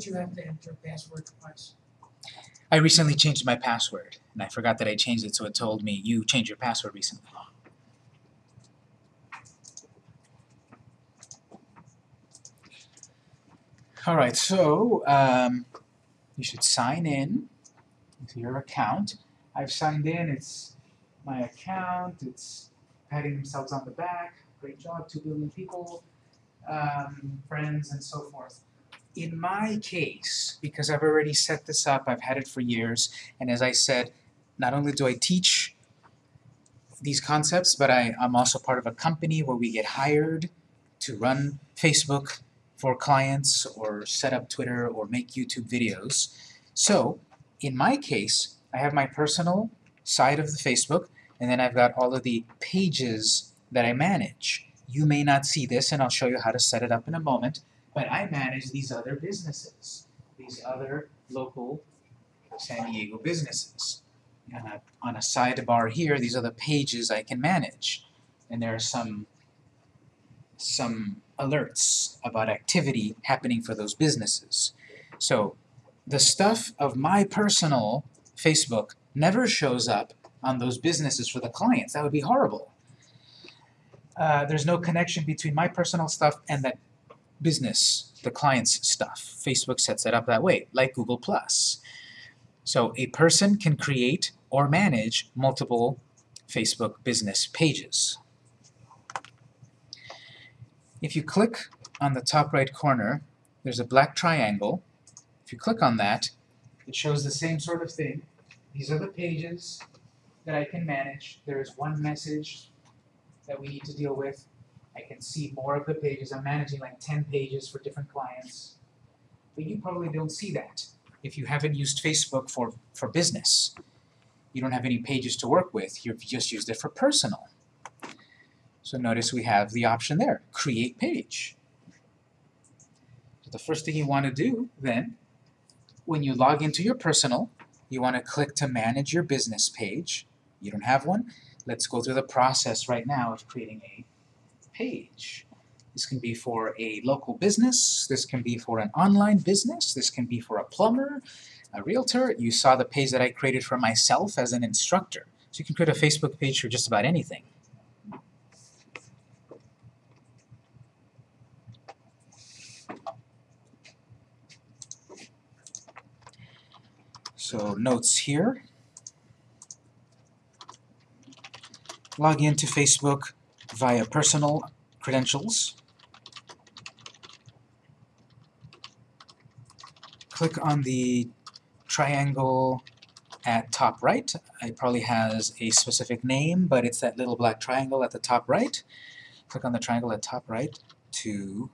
Did you have to enter password twice? I recently changed my password and I forgot that I changed it so it told me you changed your password recently. Alright, so um, you should sign in with your account. I've signed in, it's my account, it's patting themselves on the back, great job, two billion people, um, friends and so forth. In my case, because I've already set this up, I've had it for years, and as I said, not only do I teach these concepts, but I, I'm also part of a company where we get hired to run Facebook for clients or set up Twitter or make YouTube videos. So, in my case, I have my personal side of the Facebook, and then I've got all of the pages that I manage. You may not see this, and I'll show you how to set it up in a moment, but I manage these other businesses, these other local San Diego businesses. And I, on a sidebar here, these are the pages I can manage. And there are some, some alerts about activity happening for those businesses. So the stuff of my personal Facebook never shows up on those businesses for the clients. That would be horrible. Uh, there's no connection between my personal stuff and that business, the client's stuff. Facebook sets it up that way, like Google+. So a person can create or manage multiple Facebook business pages. If you click on the top right corner, there's a black triangle. If you click on that, it shows the same sort of thing. These are the pages that I can manage. There is one message that we need to deal with. I can see more of the pages. I'm managing like 10 pages for different clients. But you probably don't see that if you haven't used Facebook for, for business. You don't have any pages to work with. You've just used it for personal. So notice we have the option there, Create Page. So the first thing you want to do then, when you log into your personal, you want to click to manage your business page. You don't have one? Let's go through the process right now of creating a page. This can be for a local business, this can be for an online business, this can be for a plumber, a realtor. You saw the page that I created for myself as an instructor. So you can create a Facebook page for just about anything. So notes here. Log into Facebook via personal credentials. Click on the triangle at top right. It probably has a specific name, but it's that little black triangle at the top right. Click on the triangle at top right to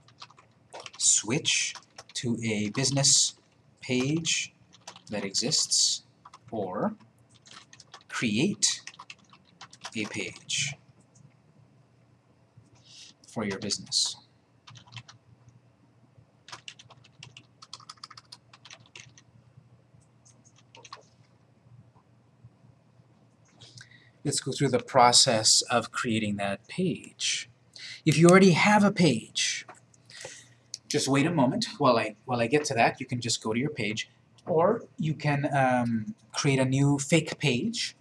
switch to a business page that exists or create a page for your business. Let's go through the process of creating that page. If you already have a page, just wait a moment while I while I get to that. You can just go to your page, or you can um, create a new fake page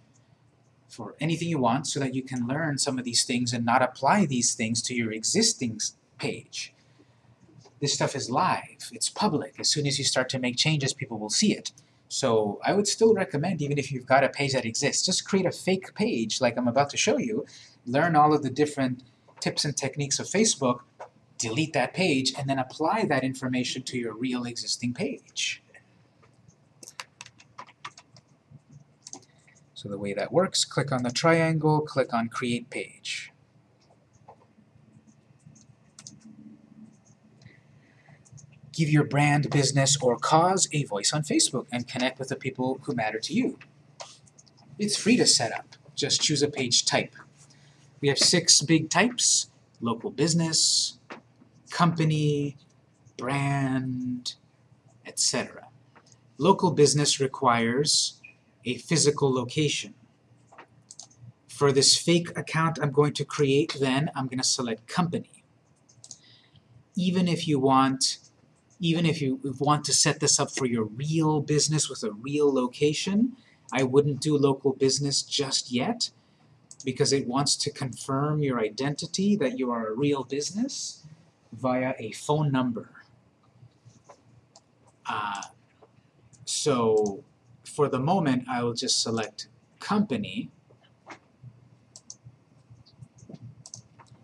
for anything you want, so that you can learn some of these things and not apply these things to your existing page. This stuff is live. It's public. As soon as you start to make changes, people will see it. So I would still recommend, even if you've got a page that exists, just create a fake page like I'm about to show you, learn all of the different tips and techniques of Facebook, delete that page, and then apply that information to your real existing page. So the way that works, click on the triangle, click on Create Page. Give your brand, business, or cause a voice on Facebook and connect with the people who matter to you. It's free to set up. Just choose a page type. We have six big types, local business, company, brand, etc. Local business requires a physical location. For this fake account I'm going to create then, I'm going to select company. Even if you want even if you want to set this up for your real business with a real location, I wouldn't do local business just yet because it wants to confirm your identity that you are a real business via a phone number. Uh, so for the moment, I will just select company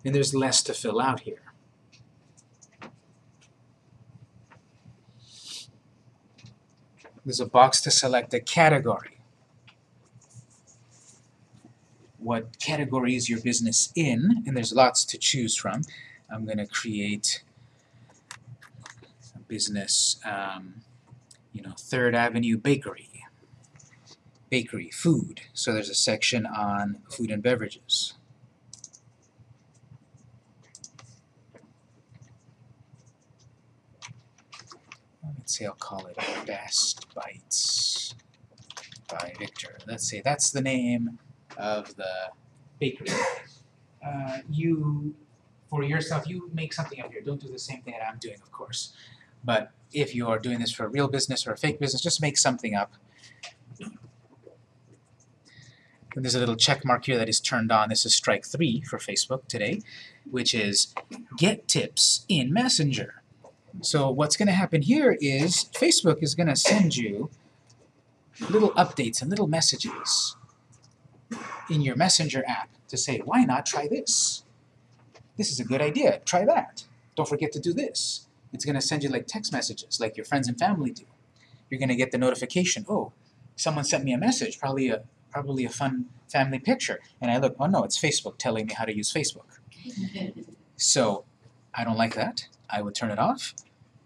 and there's less to fill out here. There's a box to select a category. What category is your business in? And there's lots to choose from. I'm going to create a business, um, you know, Third Avenue Bakery. Bakery, food. So there's a section on food and beverages. Let's say I'll call it Best Bites by Victor. Let's say that's the name of the bakery. Uh, you, for yourself, you make something up here. Don't do the same thing that I'm doing, of course. But if you are doing this for a real business or a fake business, just make something up. And there's a little check mark here that is turned on. This is strike three for Facebook today, which is get tips in Messenger. So what's going to happen here is Facebook is going to send you little updates and little messages in your Messenger app to say, why not try this? This is a good idea. Try that. Don't forget to do this. It's going to send you like text messages like your friends and family do. You're going to get the notification, oh, someone sent me a message, probably a probably a fun family picture. And I look, oh no, it's Facebook telling me how to use Facebook. So I don't like that. I would turn it off.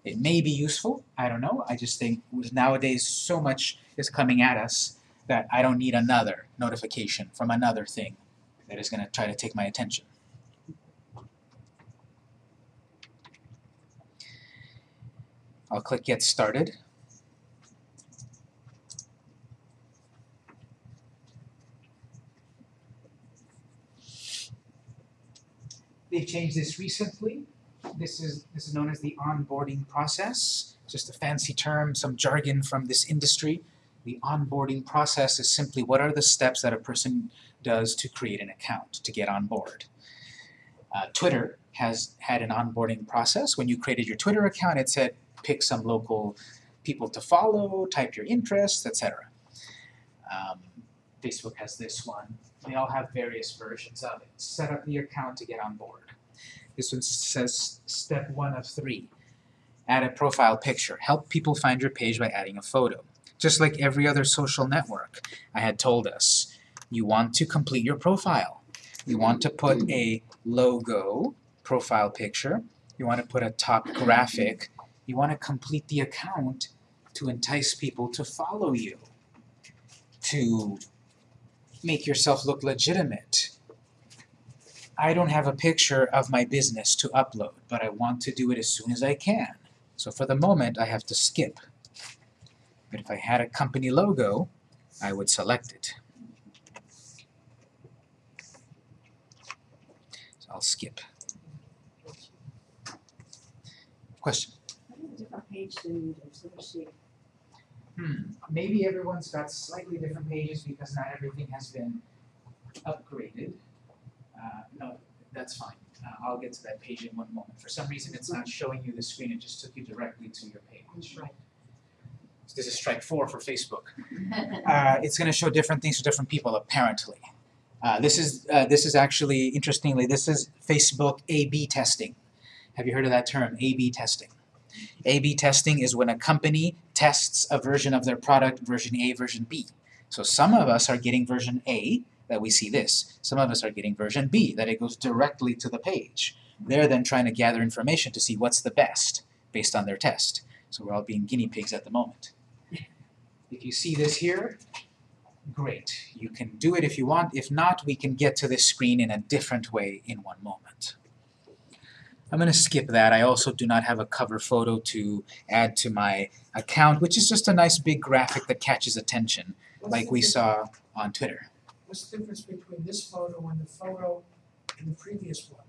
It may be useful. I don't know. I just think with nowadays so much is coming at us that I don't need another notification from another thing that is going to try to take my attention. I'll click Get Started. They've changed this recently. This is this is known as the onboarding process. Just a fancy term, some jargon from this industry. The onboarding process is simply what are the steps that a person does to create an account, to get on board. Uh, Twitter has had an onboarding process. When you created your Twitter account, it said pick some local people to follow, type your interests, etc. Um, Facebook has this one. They all have various versions of it. Set up the account to get on board. This one says step one of three. Add a profile picture. Help people find your page by adding a photo. Just like every other social network, I had told us, you want to complete your profile. You want to put a logo, profile picture, You want to put a top graphic. You want to complete the account to entice people to follow you, to make yourself look legitimate. I don't have a picture of my business to upload, but I want to do it as soon as I can. So for the moment, I have to skip. But if I had a company logo, I would select it. So I'll skip. Question? Hmm, maybe everyone's got slightly different pages because not everything has been upgraded. Uh, no, that's fine. Uh, I'll get to that page in one moment. For some reason, it's not showing you the screen, it just took you directly to your page. Right. This is strike four for Facebook. Uh, it's going to show different things to different people, apparently. Uh, this is uh, this is actually interestingly this is Facebook A/B testing. Have you heard of that term, A/B testing? A/B testing is when a company tests a version of their product, version A, version B. So some of us are getting version A, that we see this. Some of us are getting version B, that it goes directly to the page. They're then trying to gather information to see what's the best based on their test. So we're all being guinea pigs at the moment. If you see this here, great. You can do it if you want. If not, we can get to this screen in a different way in one moment. I'm going to skip that. I also do not have a cover photo to add to my account, which is just a nice big graphic that catches attention, What's like we saw on Twitter. What's the difference between this photo and the photo in the previous one?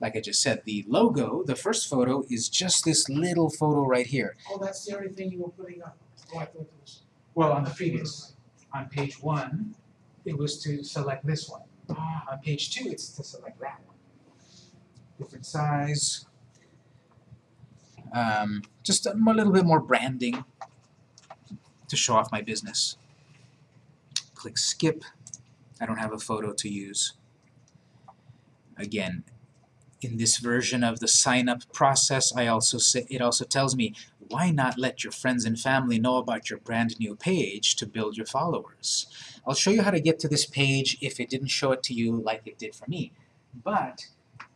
Like I just said, the logo, the first photo, is just this little photo right here. Oh, that's the only thing you were putting up. Oh, I thought it was. Well, on the previous, on page one, it was to select this one. Ah, On page two, it's to select that one. Different size. Um, just a mo- little bit more branding to show off my business. Click skip. I don't have a photo to use. Again, in this version of the sign up process, I also say, it also tells me why not let your friends and family know about your brand new page to build your followers. I'll show you how to get to this page if it didn't show it to you like it did for me. But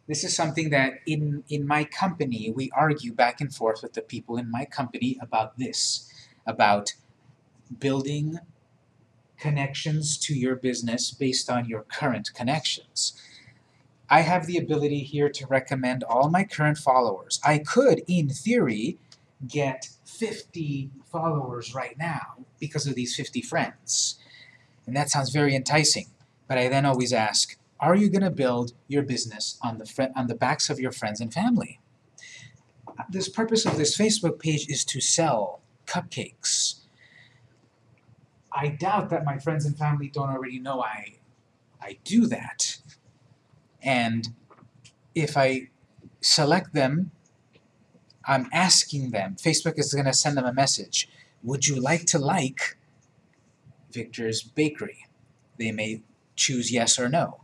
this is something that in, in my company, we argue back and forth with the people in my company about this, about building connections to your business based on your current connections. I have the ability here to recommend all my current followers. I could, in theory, get 50 followers right now because of these 50 friends. And that sounds very enticing. But I then always ask, are you going to build your business on the on the backs of your friends and family? This purpose of this Facebook page is to sell cupcakes. I doubt that my friends and family don't already know I I do that. And if I select them, I'm asking them, Facebook is going to send them a message. Would you like to like Victor's Bakery? They may choose yes or no.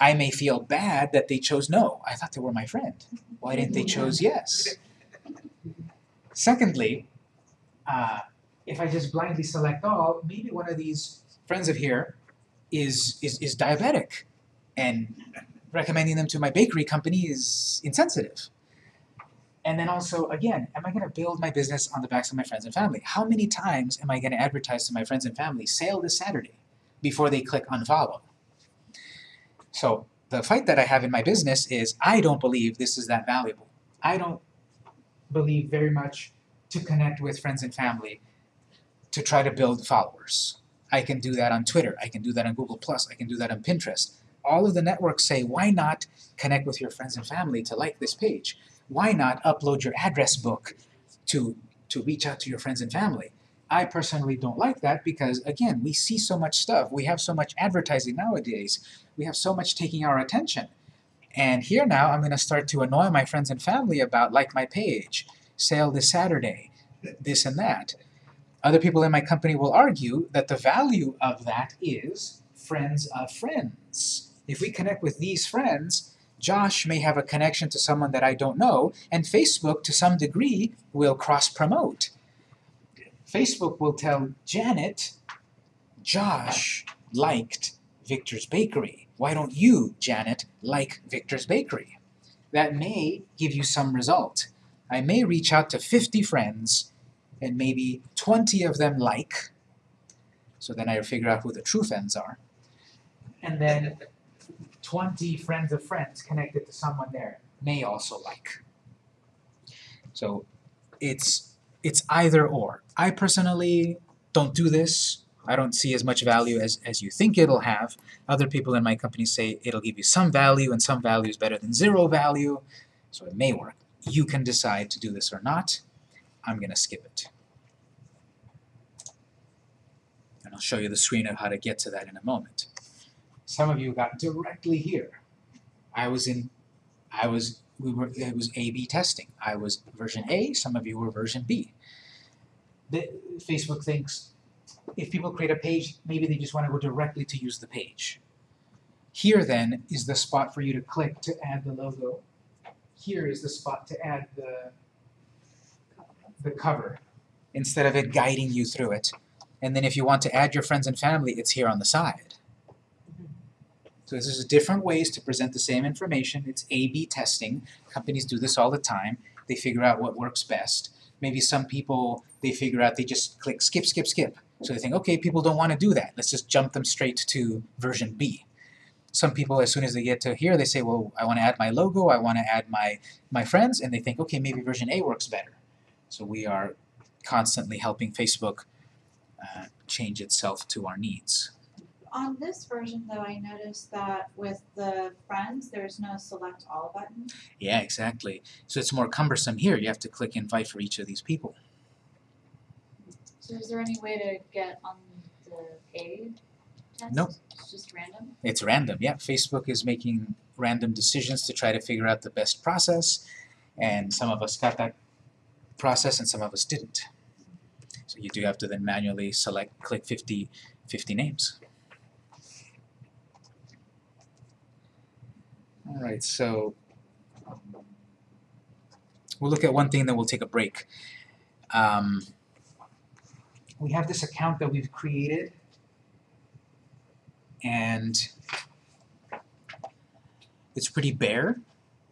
I may feel bad that they chose no. I thought they were my friend. Why didn't they choose yes? Secondly, uh, if I just blindly select all, maybe one of these friends of here is, is, is diabetic, and recommending them to my bakery company is insensitive. And then also, again, am I going to build my business on the backs of my friends and family? How many times am I going to advertise to my friends and family, sale this Saturday, before they click unfollow? So the fight that I have in my business is I don't believe this is that valuable. I don't believe very much to connect with friends and family to try to build followers. I can do that on Twitter, I can do that on Google Plus, I can do that on Pinterest. All of the networks say, why not connect with your friends and family to like this page? Why not upload your address book to, to reach out to your friends and family? I personally don't like that because, again, we see so much stuff. We have so much advertising nowadays. We have so much taking our attention. And here now, I'm going to start to annoy my friends and family about like my page, sale this Saturday, this and that. Other people in my company will argue that the value of that is friends of friends. If we connect with these friends, Josh may have a connection to someone that I don't know, and Facebook, to some degree, will cross-promote. Facebook will tell Janet, Josh liked Victor's Bakery. Why don't you, Janet, like Victor's Bakery? that may give you some result. I may reach out to 50 friends and maybe 20 of them like, so then I figure out who the true friends are. And then 20 friends of friends connected to someone there may also like. So it's it's either or. I personally don't do this. I don't see as much value as, as you think it'll have. Other people in my company say it'll give you some value and some value is better than zero value. So it may work. You can decide to do this or not. I'm going to skip it. And I'll show you the screen of how to get to that in a moment. Some of you got directly here. I was in, I was, we were, it was A-B testing. I was version A, some of you were version B. The, Facebook thinks if people create a page, maybe they just want to go directly to use the page. Here then is the spot for you to click to add the logo. Here is the spot to add the, the cover, instead of it guiding you through it. And then if you want to add your friends and family, it's here on the side. So this is different ways to present the same information. It's A-B testing. Companies do this all the time. They figure out what works best. Maybe some people, they figure out they just click skip, skip, skip. So they think, okay, people don't want to do that. Let's just jump them straight to version B. Some people, as soon as they get to here, they say, well, I want to add my logo, I want to add my, my friends, and they think, okay, maybe version A works better. So we are constantly helping Facebook uh, change itself to our needs. On this version though, I noticed that with the friends, there's no select all button. Yeah, exactly. So it's more cumbersome here. You have to click invite for each of these people. So is there any way to get on the A test? Nope. It's just random? It's random, yeah. Facebook is making random decisions to try to figure out the best process, and some of us got that process and some of us didn't. So you do have to then manually select, click 50, 50 names. Alright, so we'll look at one thing, then we'll take a break. Um, we have this account that we've created and it's pretty bare.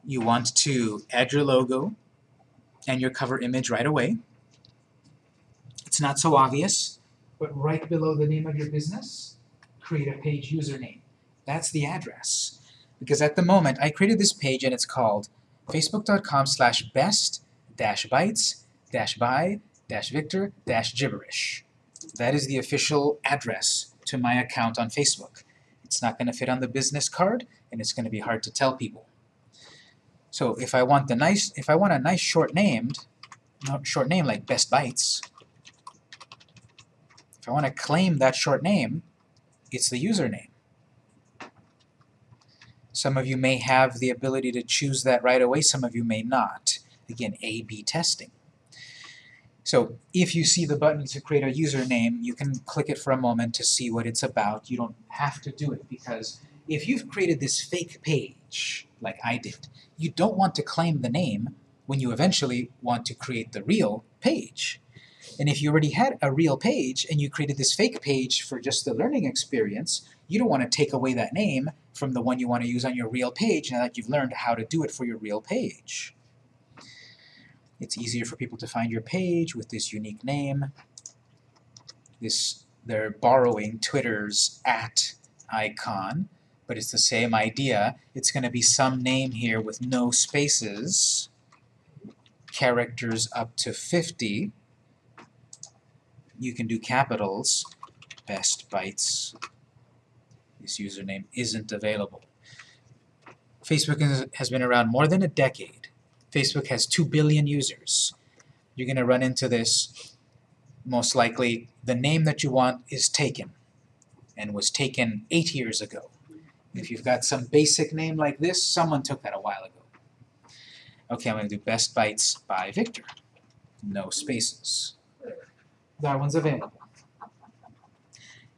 You want to add your logo and your cover image right away. It's not so obvious, but right below the name of your business, create a page username. That's the address. Because at the moment, I created this page and it's called facebook.com slash best dash bites dash by dash victor dash gibberish. That is the official address to my account on Facebook. It's not going to fit on the business card, and it's going to be hard to tell people. So if I want the nice, if I want a nice short named, not short name like Best Bites, if I want to claim that short name, it's the username. Some of you may have the ability to choose that right away, some of you may not. Again, A-B testing. So if you see the button to create a username, you can click it for a moment to see what it's about. You don't have to do it because if you've created this fake page, like I did, you don't want to claim the name when you eventually want to create the real page. And if you already had a real page and you created this fake page for just the learning experience, you don't want to take away that name from the one you want to use on your real page now that you've learned how to do it for your real page. It's easier for people to find your page with this unique name. This They're borrowing Twitter's at icon, but it's the same idea. It's going to be some name here with no spaces, characters up to 50. You can do capitals, best bites. This username isn't available. Facebook has been around more than a decade. Facebook has 2 billion users. You're going to run into this. Most likely, the name that you want is taken and was taken eight years ago. If you've got some basic name like this, someone took that a while ago. Okay, I'm going to do Best Bites by Victor. No spaces. That one's available.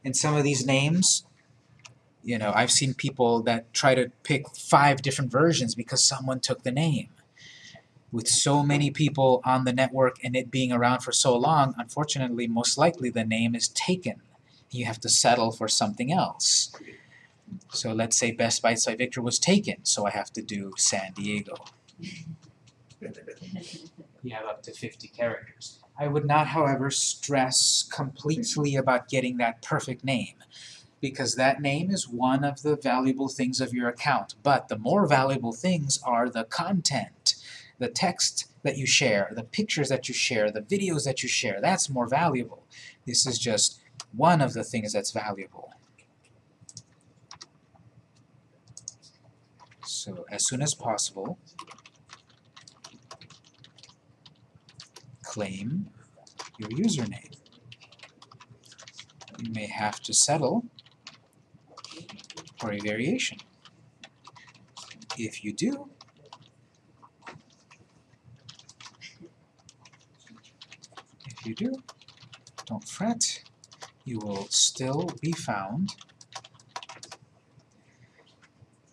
And some of these names, you know, I've seen people that try to pick five different versions because someone took the name. With so many people on the network and it being around for so long, unfortunately, most likely the name is taken. You have to settle for something else. So let's say Best Bites by Victor was taken, so I have to do San Diego. You have up to 50 characters. I would not, however, stress completely about getting that perfect name because that name is one of the valuable things of your account. But the more valuable things are the content, the text that you share, the pictures that you share, the videos that you share. That's more valuable. This is just one of the things that's valuable. So as soon as possible, claim your username. You may have to settle for a variation. If you do, if you do, don't fret, you will still be found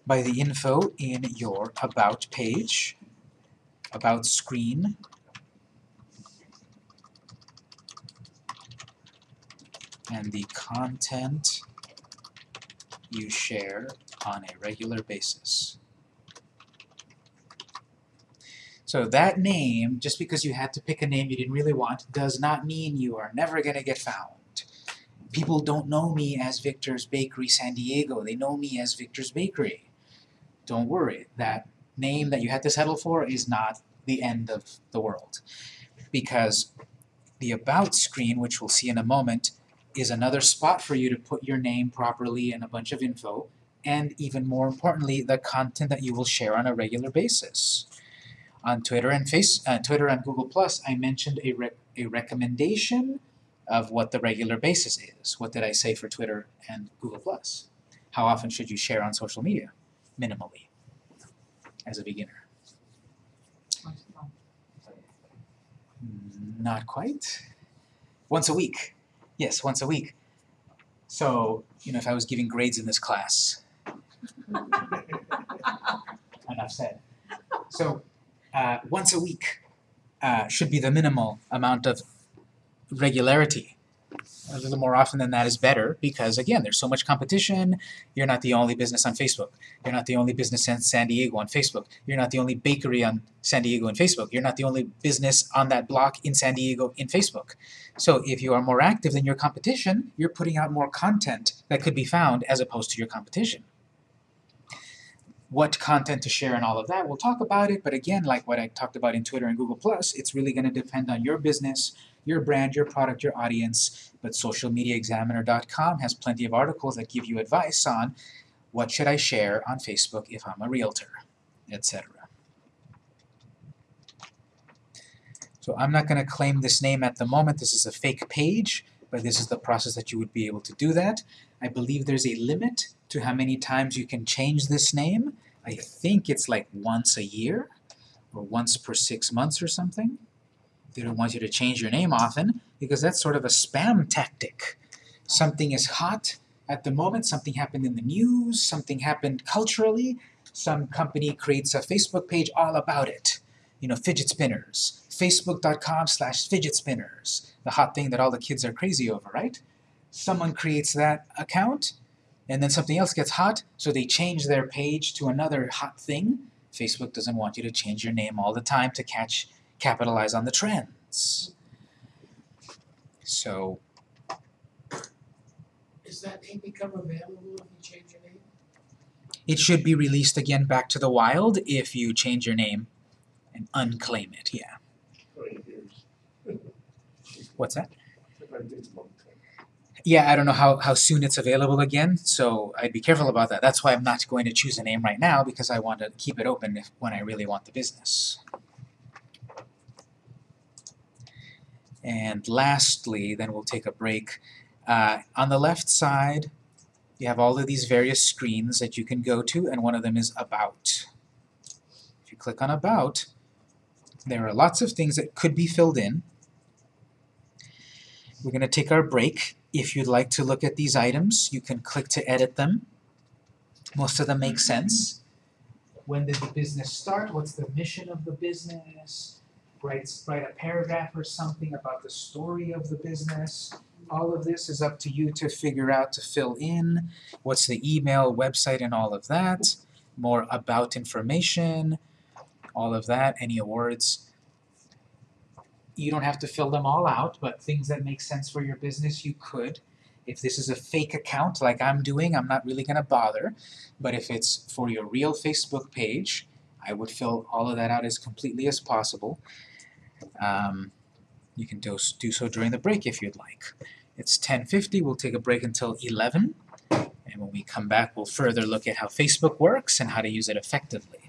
by the info in your About page, About screen, and the content you share on a regular basis. So that name, just because you had to pick a name you didn't really want, does not mean you are never going to get found. People don't know me as Victor's Bakery San Diego. They know me as Victor's Bakery. Don't worry. That name that you had to settle for is not the end of the world. Because the About screen, which we'll see in a moment, is another spot for you to put your name properly and a bunch of info, and even more importantly, the content that you will share on a regular basis. On Twitter and Face, uh, Twitter and Google Plus, I mentioned a rec a recommendation of what the regular basis is. What did I say for Twitter and Google Plus? How often should you share on social media? Minimally, as a beginner. Not quite. Once a week. Yes, once a week. So, you know, if I was giving grades in this class, enough said. So, uh, once a week uh, should be the minimal amount of regularity. A little more often than that is better because, again, there's so much competition. You're not the only business on Facebook. You're not the only business in San Diego on Facebook. You're not the only bakery on San Diego in Facebook. You're not the only business on that block in San Diego in Facebook. So if you are more active than your competition, you're putting out more content that could be found as opposed to your competition. What content to share and all of that, we'll talk about it, but again, like what I talked about in Twitter and Google+, it's really going to depend on your business, your brand, your product, your audience, but socialmediaexaminer.com has plenty of articles that give you advice on what should I share on Facebook if I'm a realtor, etc. So I'm not going to claim this name at the moment. This is a fake page, but this is the process that you would be able to do that. I believe there's a limit to how many times you can change this name. I think it's like once a year or once per six months or something. They don't want you to change your name often because that's sort of a spam tactic. Something is hot at the moment, something happened in the news, something happened culturally, some company creates a Facebook page all about it. You know, fidget spinners, facebook.com slash fidget spinners, the hot thing that all the kids are crazy over, right? Someone creates that account, and then something else gets hot, so they change their page to another hot thing. Facebook doesn't want you to change your name all the time to catch, capitalize on the trends. So, Does that name become available if you change your name? it should be released again back to the wild if you change your name and unclaim it, yeah. What's that? Yeah, I don't know how, how soon it's available again, so I'd be careful about that. That's why I'm not going to choose a name right now, because I want to keep it open if, when I really want the business. And lastly, then we'll take a break. Uh, on the left side, you have all of these various screens that you can go to, and one of them is About. If you click on About, there are lots of things that could be filled in. We're going to take our break. If you'd like to look at these items, you can click to edit them. Most of them make sense. When did the business start? What's the mission of the business? Write, write a paragraph or something about the story of the business. all of this is up to you to figure out to fill in. What's the email, website, and all of that. More about information, all of that, any awards. You don't have to fill them all out, but things that make sense for your business, you could. If this is a fake account like I'm doing, I'm not really gonna bother. But if it's for your real Facebook page, I would fill all of that out as completely as possible. Um, you can do, do so during the break if you'd like. It's 10:50. We'll take a break until 11, and when we come back, we'll further look at how Facebook works and how to use it effectively.